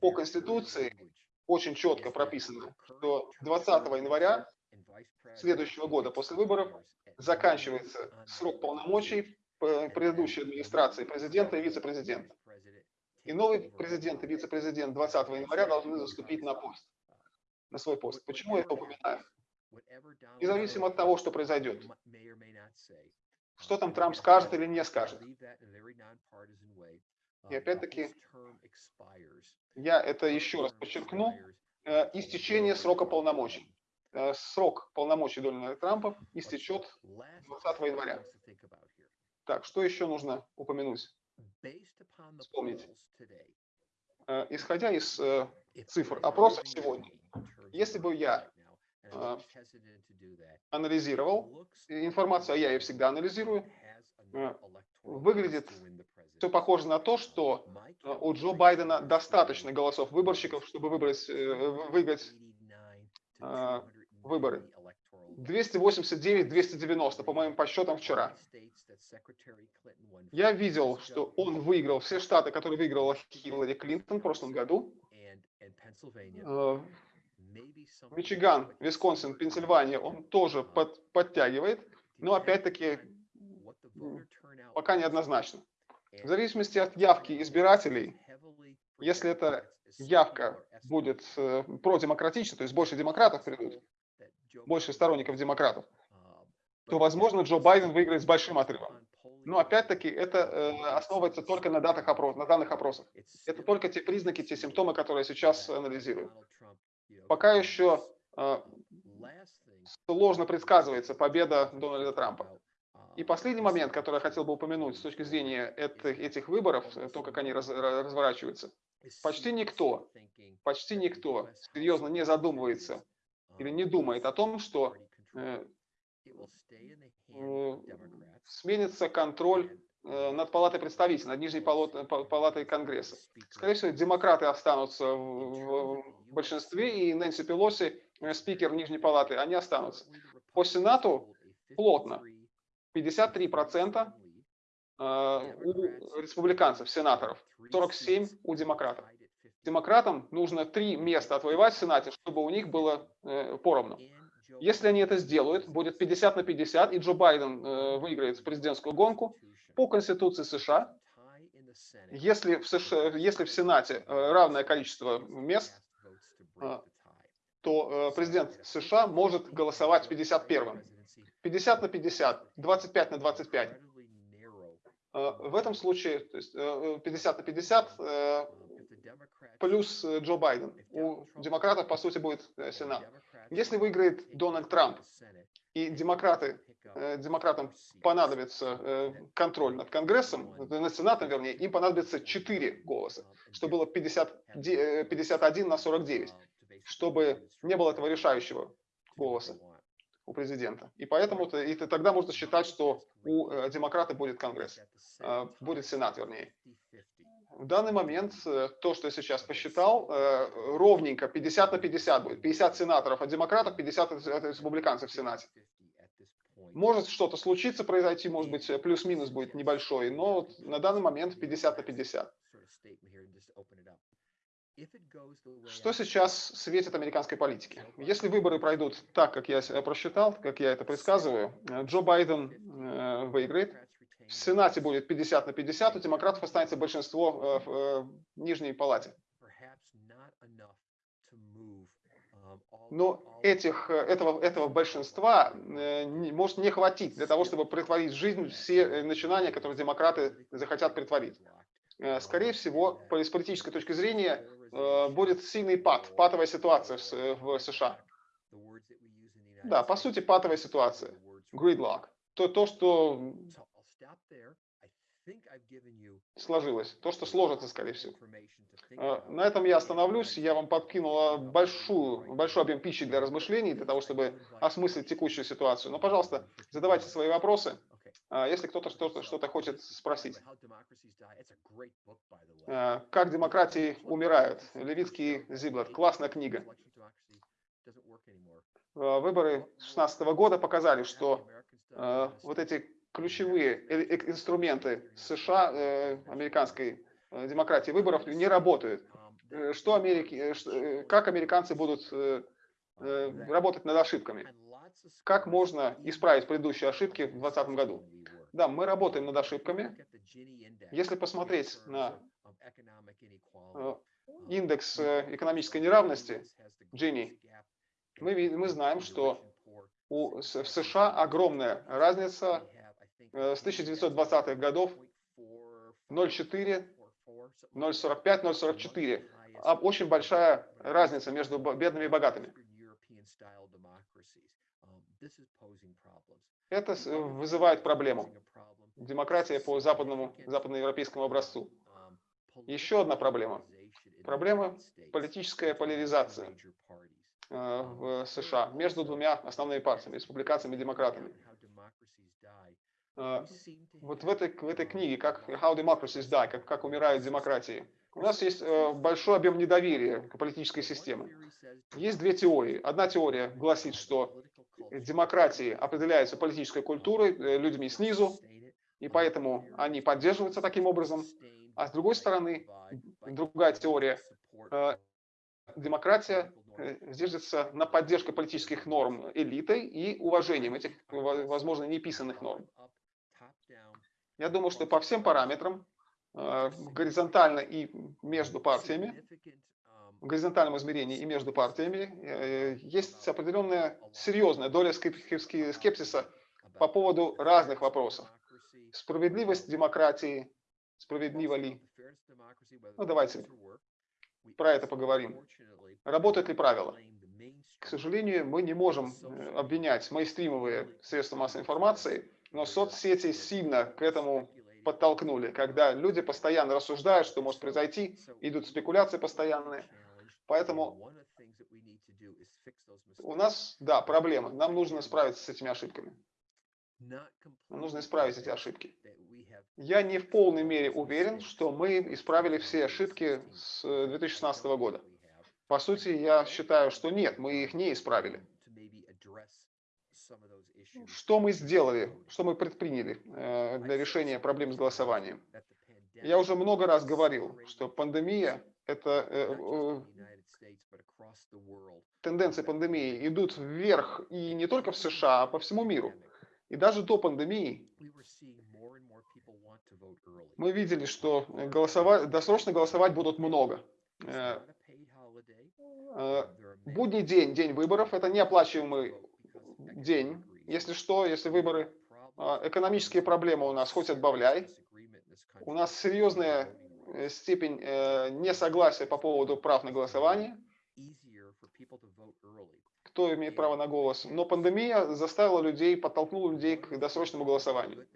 По Конституции очень четко прописано, что 20 января следующего года после выборов заканчивается срок полномочий предыдущей администрации президента и вице-президента. И новый президент и вице-президент 20 января должны заступить на пост, на свой пост. Почему я это упоминаю? Независимо от того, что произойдет. Что там Трамп скажет или не скажет. И опять-таки, я это еще раз подчеркну, э, истечение срока полномочий. Э, срок полномочий Дональда Трампа истечет 20 января. Так, что еще нужно упомянуть? Вспомнить. Э, исходя из э, цифр опросов сегодня, если бы я э, анализировал, информацию а я ее всегда анализирую, выглядит все похоже на то, что у Джо Байдена достаточно голосов выборщиков, чтобы выбрать, выиграть выборы. 289-290, по моим подсчетам вчера. Я видел, что он выиграл все штаты, которые выиграла Хиллари Клинтон в прошлом году. Э, Мичиган, Висконсин, Пенсильвания, он тоже под, подтягивает, но опять-таки пока неоднозначно. В зависимости от явки избирателей, если эта явка будет э, продемократична, то есть больше демократов придут, больше сторонников демократов, то, возможно, Джо Байден выиграет с большим отрывом. Но опять-таки это э, основывается только на, датах опрос, на данных опросах. Это только те признаки, те симптомы, которые я сейчас анализирую. Пока еще э, сложно предсказывается победа Дональда Трампа. И последний момент, который я хотел бы упомянуть с точки зрения этих, этих выборов, то, как они раз, разворачиваются. Почти никто, почти никто серьезно не задумывается или не думает о том, что э, э, сменится контроль э, над палатой представителей, над нижней палатой Конгресса. Скорее всего, демократы останутся в большинстве, и Нэнси Пелоси, спикер Нижней палаты, они останутся. По Сенату плотно. 53% у республиканцев, сенаторов, 47 у демократов. Демократам нужно три места отвоевать в Сенате, чтобы у них было поровну. Если они это сделают, будет 50 на 50, и Джо Байден э, выиграет президентскую гонку по Конституции США. Если в, США, если в Сенате э, равное количество мест, э, то э, президент США может голосовать 51-м. 50 на 50, 25 на 25. Э, в этом случае то есть, 50 на 50 плюс Джо Байден. У демократов, по сути, будет Сенат. Если выиграет Дональд Трамп и демократы, э, демократам понадобится э, контроль над Конгрессом, над Сенатом, вернее, им понадобится 4 голоса, что было 50, 51 на 49, чтобы не было этого решающего голоса у президента. И поэтому -то, и тогда можно считать, что у э, демократа будет Конгресс, будет Сенат, вернее. В данный момент э, то, что я сейчас посчитал, э, ровненько 50 на 50 будет. 50 сенаторов от демократов, 50 от республиканцев в Сенате. Может что-то случиться, произойти, может быть, плюс-минус будет небольшой, но вот на данный момент 50 на 50. Что сейчас светит американской политике? Если выборы пройдут так, как я просчитал, как я это предсказываю, э, Джо Байден выиграет, в Сенате будет 50 на 50, у демократов останется большинство э, в э, нижней палате. Но этих, э, этого, этого большинства может не хватить для того, чтобы притворить в жизнь все начинания, которые демократы захотят притворить. Скорее всего, с политической точки зрения, будет сильный пад, патовая ситуация в США. Да, по сути, патовая ситуация. Gridlock. То, то что сложилось, то, что сложится, скорее всего. А, на этом я остановлюсь. Я вам подкинула большую, большой объем пищи для размышлений, для того, чтобы осмыслить текущую ситуацию. Но, пожалуйста, задавайте свои вопросы. А, если кто-то что-то что хочет спросить. А, «Как демократии умирают». Левицкий Зиблет. Классная книга. Выборы 2016 года показали, что вот эти ключевые э, э, инструменты США, э, американской демократии выборов не работают. Что Америки, как американцы будут работать над ошибками? Как можно исправить предыдущие ошибки в 2020 году? Да, мы работаем над ошибками. Если посмотреть на индекс экономической неравности, Джинни, мы, мы знаем, что у, в США огромная разница Э, с 1920-х годов 0,4, 0,45, 0,44. Очень большая разница между бедными и богатыми. Это вызывает проблему. Демократия по западному, западноевропейскому образцу. Еще одна проблема. Проблема политическая поляризация э, в США между двумя основными партиями, республиканцами и демократами. А, вот в этой, в этой книге, как How Democracies Die, как, как умирают демократии, у нас есть э, большой объем недоверия к политической системе. Есть две теории. Одна теория гласит, что демократии определяются политической культурой, э, людьми снизу, и поэтому они поддерживаются таким образом. А с другой стороны, другая теория, э, демократия держится на поддержке политических норм элитой и уважением этих, возможно, неписанных норм. Я думаю, что по всем параметрам, э, горизонтально и между партиями, в горизонтальном измерении и между партиями, э, есть определенная серьезная доля скепсиса по поводу разных вопросов. Справедливость демократии, справедливо ли? Ну, давайте про это поговорим. Работают ли правила? К сожалению, мы не можем э, обвинять мейнстримовые средства массовой информации но соцсети сильно к этому подтолкнули, когда люди постоянно рассуждают, что может произойти, идут спекуляции постоянные. Поэтому у нас, да, проблема. Нам нужно справиться с этими ошибками. Нужно исправить эти ошибки. Я не в полной мере уверен, что мы исправили все ошибки с 2016 года. По сути, я считаю, что нет, мы их не исправили. Что мы сделали, что мы предприняли э, для решения проблем с голосованием? Я уже много раз говорил, что пандемия – это э, э, тенденции пандемии идут вверх и не только в США, а по всему миру. И даже до пандемии мы видели, что голосовать, досрочно голосовать будут много. Будний день, день выборов – это неоплачиваемый день. Если что, если выборы, а, экономические проблемы у нас хоть отбавляй. У нас серьезная э, степень э, несогласия по поводу прав на голосование. Кто имеет право на голос. Но пандемия заставила людей, подтолкнула людей к досрочному голосованию.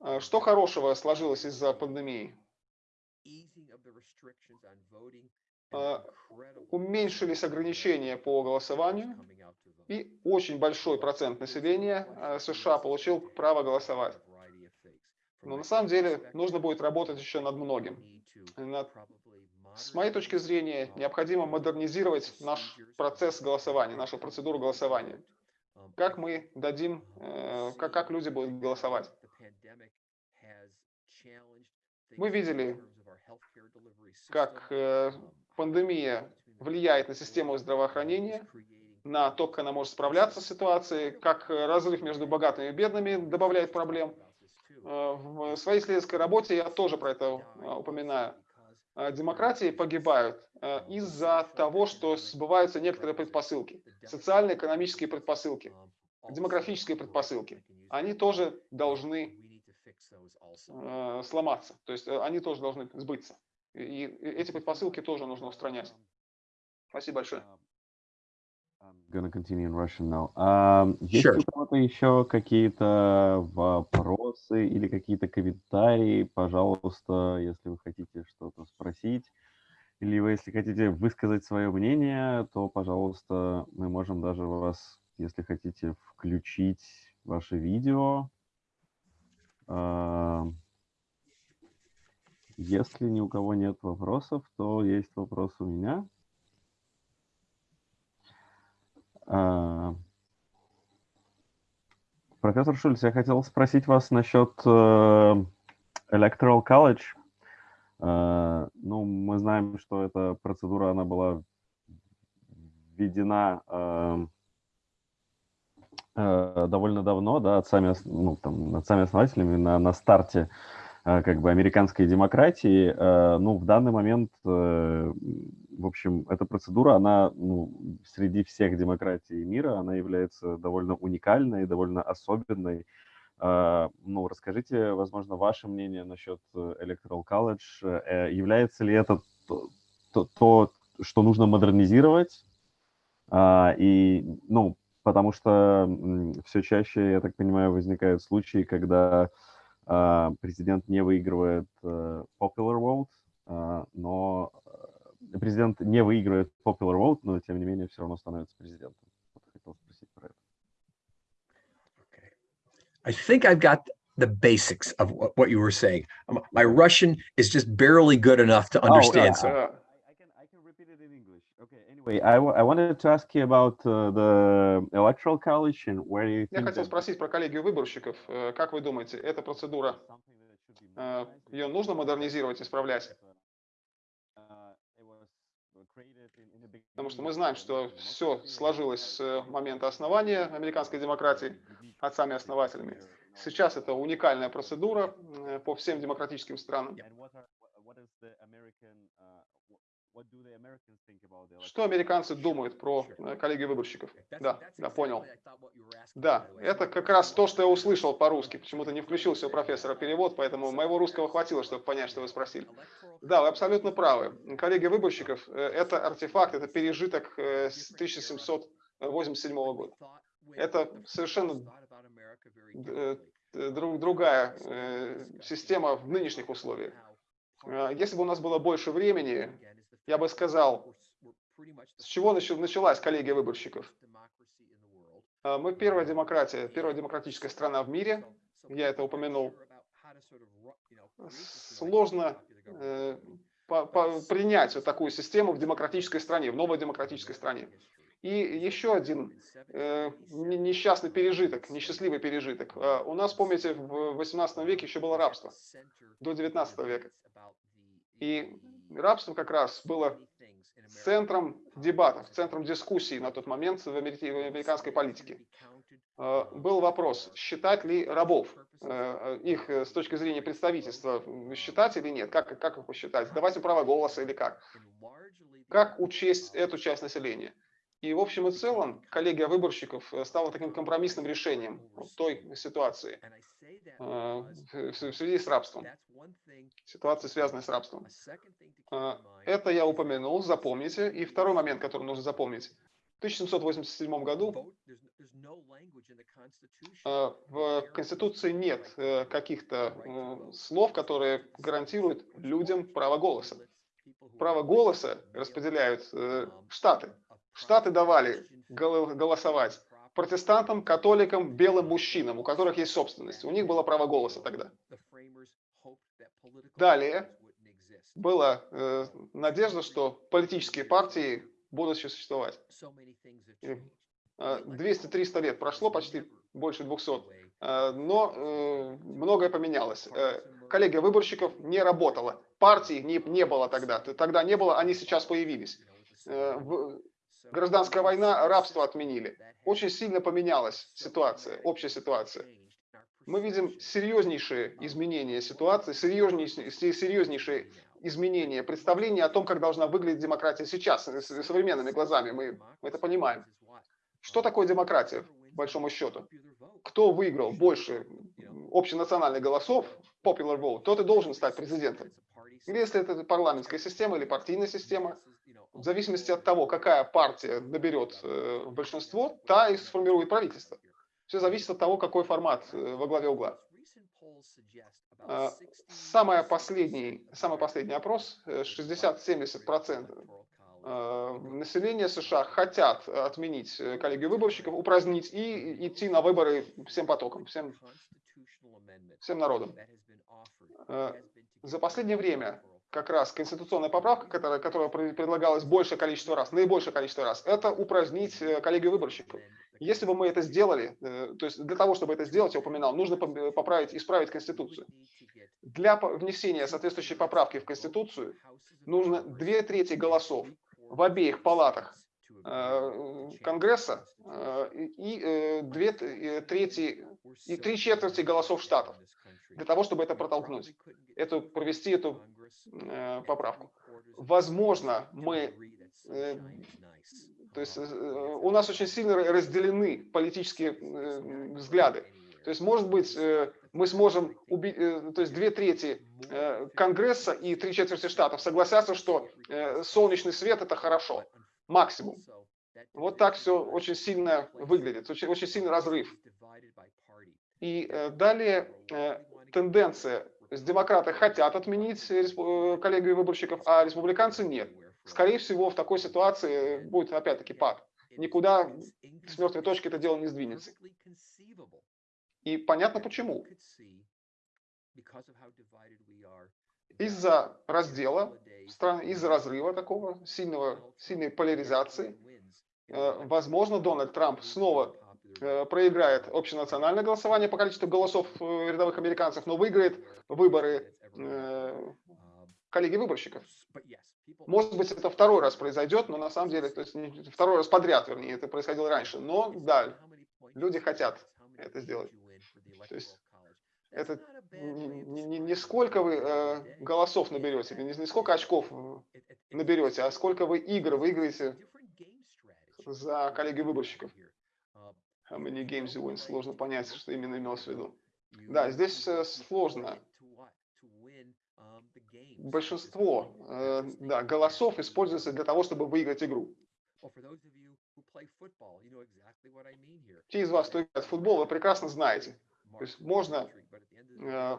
А, что хорошего сложилось из-за пандемии? А, уменьшились ограничения по голосованию, и очень большой процент населения а, США получил право голосовать. Но на самом деле нужно будет работать еще над многим. Над... С моей точки зрения, необходимо модернизировать наш процесс голосования, нашу процедуру голосования. Как мы дадим, э, как, как люди будут голосовать. Мы видели, как э, пандемия влияет на систему здравоохранения, на то, как она может справляться с ситуацией, как разрыв между богатыми и бедными добавляет проблем. Э, в своей исследовательской работе я тоже про это э, упоминаю. Э, демократии погибают из-за того, что сбываются некоторые предпосылки, социально-экономические предпосылки, демографические предпосылки. Они тоже должны сломаться, то есть они тоже должны сбыться. И эти предпосылки тоже нужно устранять. Спасибо большое. Gonna continue in Russian now. Um, есть Sure. у кого-то еще какие-то вопросы или какие-то комментарии? Пожалуйста, если вы хотите что-то спросить, или вы, если хотите высказать свое мнение, то, пожалуйста, мы можем даже вас, если хотите, включить ваше видео. Если ни у кого нет вопросов, то есть вопрос у меня. А, Профессор Шульц, я хотел спросить вас насчет э, Electoral College. Э, Ну, мы знаем, что эта процедура, она была введена э, довольно давно, да, от сами, ос- ну, там, над сами основателями на, на старте как бы американской демократии. Ну, в данный момент, в общем, эта процедура, она ну, среди всех демократий мира, она является довольно уникальной, довольно особенной. Э, Ну, расскажите, возможно, ваше мнение насчет э, Electoral College. Э, Является ли это то, то- то, что нужно модернизировать? А, И, ну, потому что все чаще, я так понимаю, возникают случаи, когда а, президент не выигрывает э, popular vote, а, но президент не выигрывает popular vote, но тем не менее все равно становится президентом. Вот хотел спросить про это. I think I've got the basics of what, you were saying. Um, My Russian is just barely good enough to understand. yeah. so Э, I can I can repeat it in English. Okay. Anyway, I, I wanted to ask you about uh, the electoral college and where you Я хотел спросить про коллегию выборщиков. Э, Как вы думаете, эта процедура, э, ее нужно модернизировать, исправлять? Uh, it was created in- in the Потому что мы знаем, что все сложилось с э, момента основания американской демократии отцами-основателями. Сейчас это уникальная процедура э, по всем демократическим странам. Что американцы думают про э, коллегию выборщиков? Да, да, понял. Да, это как раз то, что я услышал по-русски. Почему-то не включился у профессора перевод, поэтому моего русского хватило, чтобы понять, что вы спросили. Да, вы абсолютно правы. Коллегия выборщиков э, – это артефакт, это пережиток э, с 1787 года. Это совершенно э, э, друг- другая э, система в нынешних условиях. Э, Если бы у нас было больше времени, я бы сказал, с чего начал- началась коллегия выборщиков? А, мы первая демократия, первая демократическая страна в мире. Я это упомянул. Сложно э, по, по, принять вот такую систему в демократической стране, в новой демократической стране. И еще один э, несчастный пережиток, несчастливый пережиток. Э, у нас, помните, в 18 веке еще было рабство, до 19 века. И рабство как раз было центром дебатов, центром дискуссий на тот момент в, американской политике. Э, был вопрос, считать ли рабов, э, их с точки зрения представительства, считать или нет, как, как их посчитать, давать им право голоса или как. Как учесть эту часть населения. И в общем и целом коллегия выборщиков э, стала таким компромиссным решением той ситуации в связи с рабством, ситуации, связанной с рабством. Это я упомянул, запомните. И второй момент, который нужно запомнить. В 1787 году в Конституции нет э, каких-то э, слов, которые гарантируют людям право голоса. Право голоса распределяют штаты. Штаты давали голосовать протестантам, католикам, белым мужчинам, у которых есть собственность. У них было право голоса тогда. Далее была э, надежда, что политические партии будут существовать. 200-300 лет прошло, почти больше 200, э, но э, многое поменялось. Э, коллегия выборщиков не работала, партий не, не было тогда, тогда не было, они сейчас появились. Э, Гражданская война, рабство отменили. Очень сильно поменялась ситуация, общая ситуация. Мы видим серьезнейшие изменения ситуации, серьезнейшие, серьезнейшие изменения представления о том, как должна выглядеть демократия сейчас, современными глазами. Мы, мы это понимаем. Что такое демократия, по большому счету? Кто выиграл больше общенациональных голосов, popular vote, тот и должен стать президентом. Или если это парламентская система или партийная система, в зависимости от того, какая партия наберет э, большинство, та и сформирует правительство. Все зависит от того, какой формат э, во главе угла. А, самый последний, самый последний опрос, 60-70% э, населения США хотят отменить коллегию выборщиков, упразднить и идти на выборы всем потоком, всем, всем народом. За последнее время как раз конституционная поправка, которая, которая предлагалась большее количество раз, наибольшее количество раз, это упразднить э, коллегию выборщиков. Если бы мы это сделали, э, то есть для того, чтобы это сделать, я упоминал, нужно поправить, исправить Конституцию. Для внесения соответствующей поправки в Конституцию нужно две трети голосов в обеих палатах э, Конгресса и две трети и три четверти голосов штатов для того, чтобы это протолкнуть, эту, провести эту э, поправку. Возможно, мы... Э, то есть э, у нас очень сильно разделены политические э, взгляды. То есть, может быть, э, мы сможем убить, э, то есть две трети э, Конгресса и три четверти штатов согласятся, что э, солнечный свет это хорошо, максимум. Вот так все очень сильно выглядит, очень, очень сильный разрыв. И э, далее э, тенденция. Есть демократы хотят отменить э, коллегию выборщиков, а республиканцы нет. Скорее всего, в такой ситуации будет опять-таки пад. Никуда с мертвой точки это дело не сдвинется. И понятно почему. Из-за раздела страны, из-за разрыва такого, сильного, сильной поляризации, возможно, Дональд Трамп снова проиграет общенациональное голосование по количеству голосов э, рядовых американцев, но выиграет выборы э, коллеги выборщиков. Может быть, это второй раз произойдет, но на самом деле, то есть второй раз подряд, вернее, это происходило раньше. Но да, люди хотят это сделать. То есть это не, не, не сколько вы э, голосов наберете, не, не сколько очков наберете, а сколько вы игр выиграете за коллеги выборщиков how many games you win, сложно понять, что именно имелось в виду. Да, здесь э, сложно. Большинство э, да, голосов используется для того, чтобы выиграть игру. Те из вас, кто играет в футбол, вы прекрасно знаете. То есть можно э,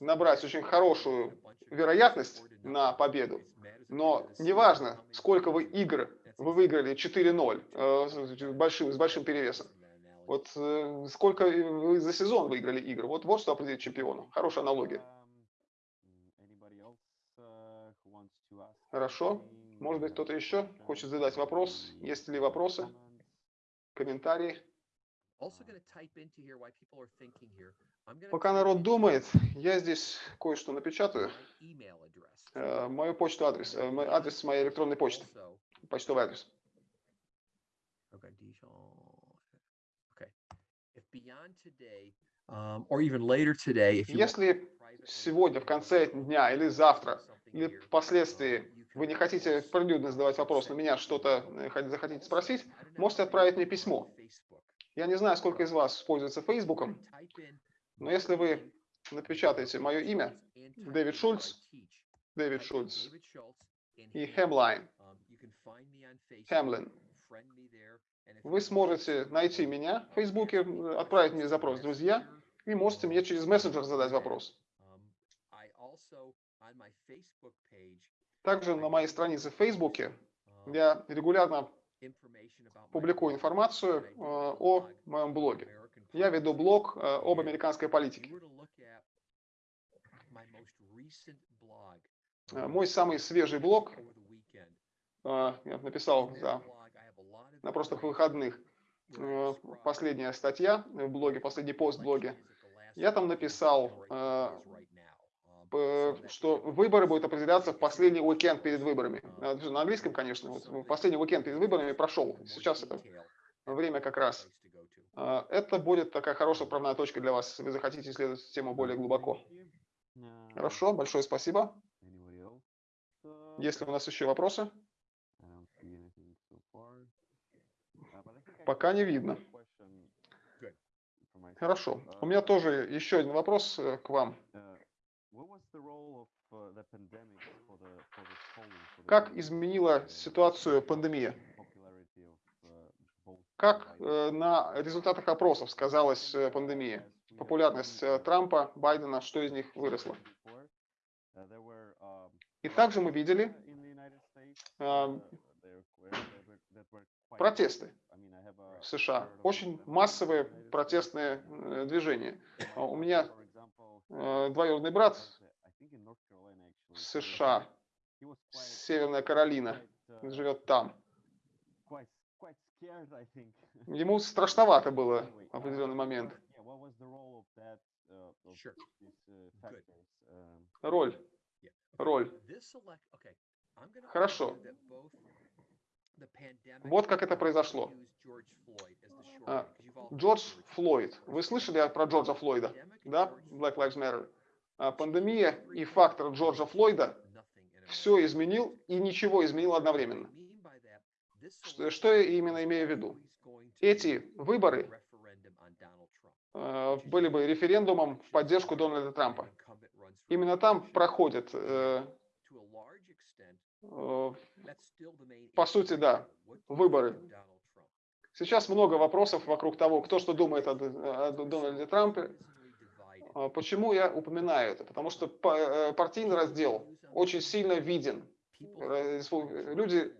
набрать очень хорошую вероятность на победу, но неважно, сколько вы игр вы выиграли 4-0 э, с большим перевесом. Вот э, сколько вы за сезон выиграли игр? Вот, вот что определит чемпиона. Хорошая аналогия. Хорошо. Может быть, кто-то еще хочет задать вопрос? Есть ли вопросы, комментарии? Пока народ думает, я здесь кое-что напечатаю. Э, мою почту адрес, э, адрес моей электронной почты, почтовый адрес. Um, Если сегодня, в конце дня или завтра, или впоследствии вы не хотите прилюдно задавать вопрос, на меня что-то э, захотите спросить, можете отправить мне письмо. Я не знаю, сколько из вас пользуется Фейсбуком, но если вы напечатаете мое имя, Дэвид Шульц, Дэвид Шульц и Хемлайн, Хемлин, вы сможете найти меня в Фейсбуке, отправить мне запрос «Друзья», и можете мне через мессенджер задать вопрос. Также на моей странице в Фейсбуке я регулярно публикую информацию э, о моем блоге. Я веду блог э, об американской политике. Э, мой самый свежий блог я написал да, на прошлых выходных. Последняя статья в блоге, последний пост в блоге. Я там написал что выборы будут определяться в последний уикенд перед выборами. А, на английском, конечно. Вот последний уикенд перед выборами прошел. Сейчас это время как раз. Это будет такая хорошая правная точка для вас, если вы захотите исследовать тему более глубоко. Хорошо, большое спасибо. Есть ли у нас еще вопросы? Пока не видно. Хорошо. У меня тоже еще один вопрос э, к вам. Как изменила ситуацию пандемия? Как э, на результатах опросов сказалась э, пандемия? Популярность Трампа, Байдена, что из них выросло? И также мы видели протесты в США, очень массовые протестные движения. У меня двоюродный брат в США, Северная Каролина, живет там. Ему страшновато было в определенный момент. Роль. Роль. Хорошо. Вот как это произошло. А, Джордж Флойд. Вы слышали про Джорджа Флойда? Да? Black Lives Matter. А, пандемия и фактор Джорджа Флойда все изменил и ничего изменил одновременно. Что, что я именно имею в виду? Эти выборы э, были бы референдумом в поддержку Дональда Трампа. Именно там проходят, э, э, по сути, да, выборы. Сейчас много вопросов вокруг того, кто что думает о, о Дональде Трампе. А, почему я упоминаю это? Потому что э, партийный раздел очень сильно виден. Люди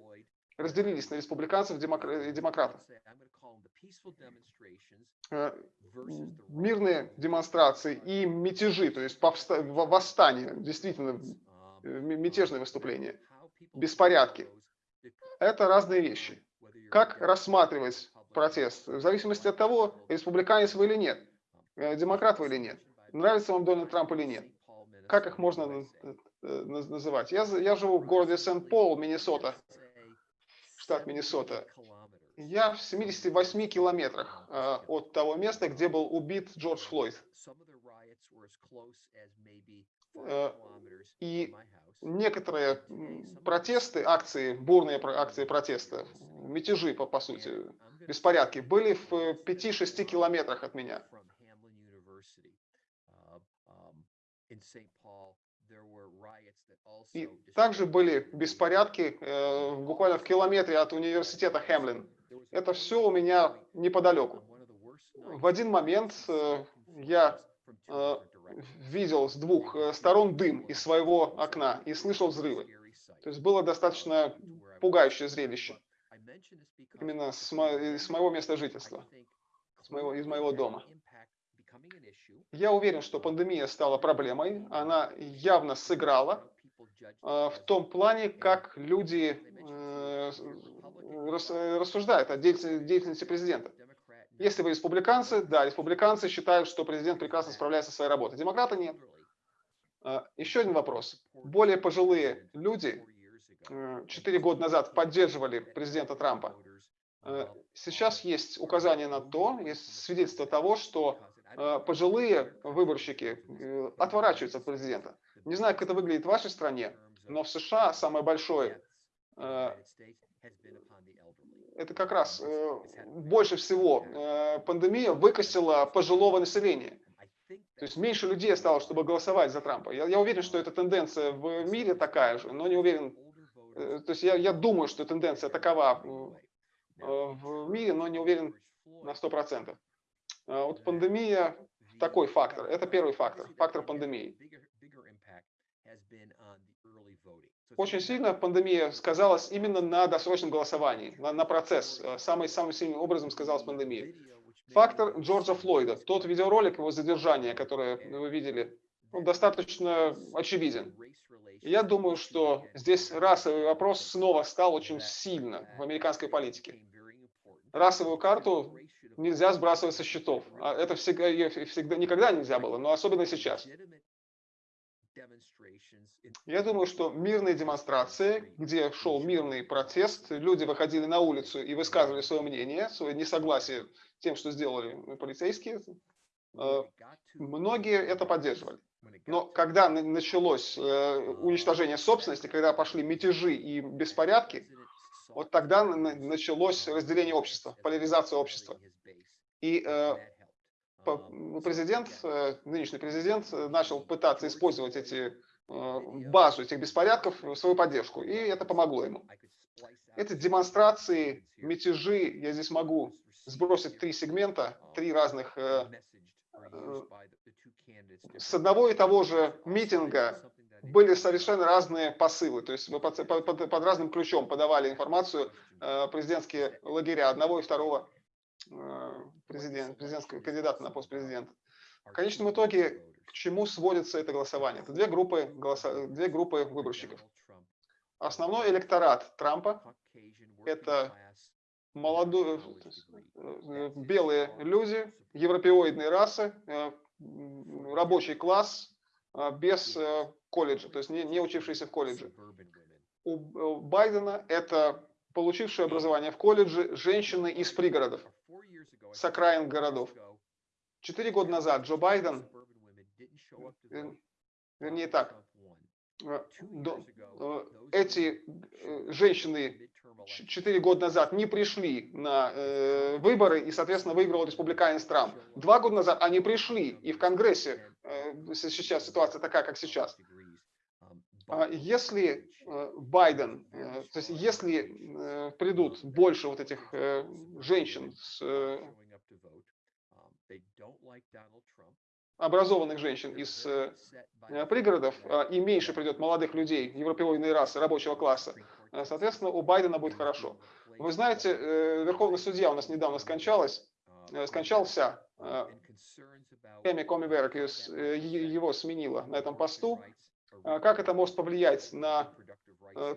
разделились на республиканцев и демократов. Э, мирные демонстрации и мятежи, то есть восстания, действительно э, мятежные выступления, беспорядки. Это разные вещи. Как рассматривать протест? В зависимости от того, республиканец вы или нет, демократ вы или нет. Нравится вам Дональд Трамп или нет? Как их можно э, называть? Я, я живу в городе Сент-Пол, Миннесота, штат Миннесота. Я в 78 километрах э, от того места, где был убит Джордж Флойд. Э, и некоторые протесты, акции, бурные акции протеста, мятежи, по, по сути, беспорядки, были в 5-6 километрах от меня. И также были беспорядки э, буквально в километре от университета Хемлин. Это все у меня неподалеку. В один момент э, я э, видел с двух э, сторон дым из своего окна и слышал взрывы. То есть было достаточно пугающее зрелище. Именно с, мо с моего места жительства. с моего, из моего дома. Я уверен, что пандемия стала проблемой, она явно сыграла в том плане, как люди рассуждают о деятельности президента. Если вы республиканцы, да, республиканцы считают, что президент прекрасно справляется со своей работой. Демократы нет. Еще один вопрос. Более пожилые люди 4 года назад поддерживали президента Трампа. Сейчас есть указание на то, есть свидетельство того, что пожилые выборщики отворачиваются от президента. Не знаю, как это выглядит в вашей стране, но в США самое большое это как раз больше всего пандемия выкосила пожилого населения. То есть меньше людей осталось, чтобы голосовать за Трампа. Я, я уверен, что эта тенденция в мире такая же, но не уверен. То есть я, я думаю, что тенденция такова в мире, но не уверен на 100%. Вот пандемия такой фактор. Это первый фактор, фактор пандемии. Очень сильно пандемия сказалась именно на досрочном голосовании, на, на процесс. Самый, самым сильным образом сказалась пандемия. Фактор Джорджа Флойда, тот видеоролик его задержания, который вы видели, он достаточно очевиден. Я думаю, что здесь расовый вопрос снова стал очень сильно в американской политике. Расовую карту нельзя сбрасывать со счетов. А это всегда, всегда никогда нельзя было, но особенно сейчас. Я думаю, что мирные демонстрации, где шел мирный протест, люди выходили на улицу и высказывали свое мнение, свое несогласие с тем, что сделали полицейские, э, многие это поддерживали. Но когда началось э, уничтожение собственности, когда пошли мятежи и беспорядки, вот тогда началось разделение общества, поляризация общества. И президент, нынешний президент начал пытаться использовать эти Э, базу этих беспорядков в свою поддержку, и это помогло ему. Это демонстрации, мятежи, я здесь могу сбросить три сегмента, три разных, э, э, с одного и того же митинга были совершенно разные посылы, то есть под, под, под разным ключом подавали информацию президентские лагеря одного и второго президент, президентского кандидата на пост президента. В конечном итоге к чему сводится это голосование? Это две группы, голоса... две группы выборщиков. Основной электорат Трампа – это молодые, э, белые люди, европеоидные расы, э, рабочий класс э, без колледжа, то есть не, не учившиеся в колледже. У Байдена это получившие образование в колледже женщины из пригородов, с окраин городов. Четыре года назад Джо Байден вернее так, э, э, эти э, женщины 4 года назад не пришли на выборы и, соответственно, выиграл республиканец Трамп. Два года назад они пришли, и в Конгрессе сейчас ситуация такая, как сейчас. А если Байден, то есть если придут больше вот этих женщин с образованных женщин из э, пригородов э, и меньше придет молодых людей, европейской расы, рабочего класса, э, соответственно, у Байдена будет хорошо. Вы знаете, Верховный судья у нас недавно скончалась, скончался, Эми Комиберг его сменила на этом посту. Как это может повлиять на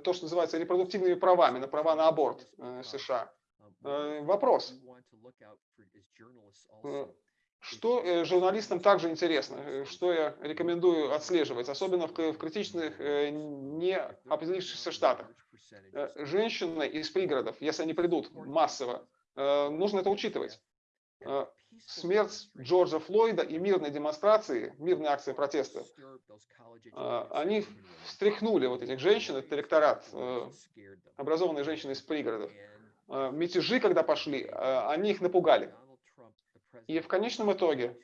то, что называется репродуктивными правами, на права на аборт в США? Вопрос. Что э, журналистам также интересно, э, что я рекомендую отслеживать, особенно в, критичных, э, не определившихся штатах. Женщины из пригородов, если они придут массово, нужно это учитывать. Смерть Джорджа Флойда и мирные демонстрации, мирные акции протеста, они встряхнули вот этих женщин, этот электорат, образованные женщины из пригородов. Мятежи, когда пошли, они их напугали. И в конечном итоге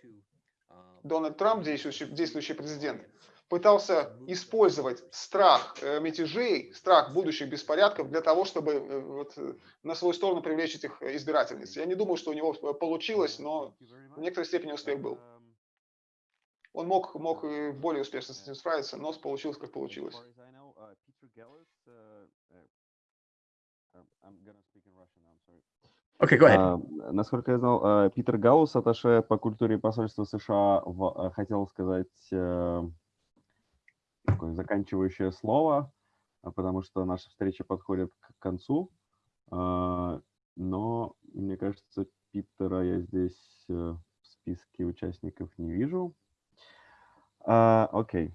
Дональд Трамп, действующий, действующий президент, пытался использовать страх э, мятежей, страх будущих беспорядков для того, чтобы э, вот, э, на свою сторону привлечь этих избирательниц. Я не думаю, что у него получилось, но в некоторой степени успех был. Он мог, мог более успешно с этим справиться, но получилось, как получилось. Okay, go ahead. А, Насколько я знал, Питер Гаус, атташе по культуре посольства США, в- хотел сказать такое заканчивающее слово, а, потому что наша встреча подходит к концу. А, Но, мне кажется, Питера я здесь э, в списке участников не вижу. А, Окей.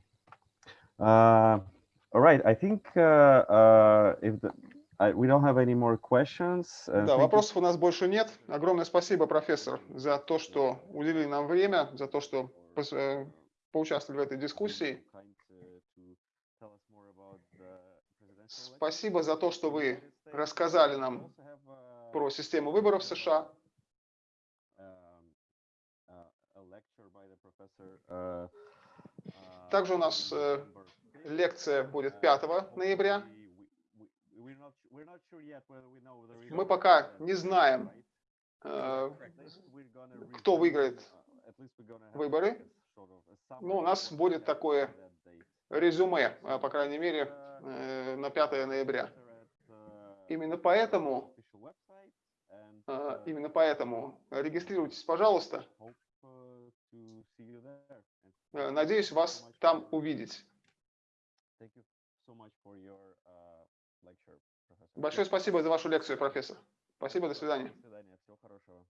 А, All right, I think uh, uh, if the, I, we don't have any more questions. uh, Да, thank you вопросов у нас больше нет. Огромное спасибо, профессор, за то, что уделили нам время, за то, что поучаствовали в этой дискуссии. Спасибо за то, что вы рассказали нам про систему выборов в США. Также у нас э, лекция будет 5 ноября. Мы пока не знаем, э, кто выиграет выборы. Ну, у нас будет такое резюме, э, по крайней мере, э, на 5 ноября. Именно поэтому, э, именно поэтому регистрируйтесь, пожалуйста. Э, Надеюсь вас там увидеть. Большое спасибо за вашу лекцию, профессор. Спасибо, до свидания. До свидания, всего хорошего.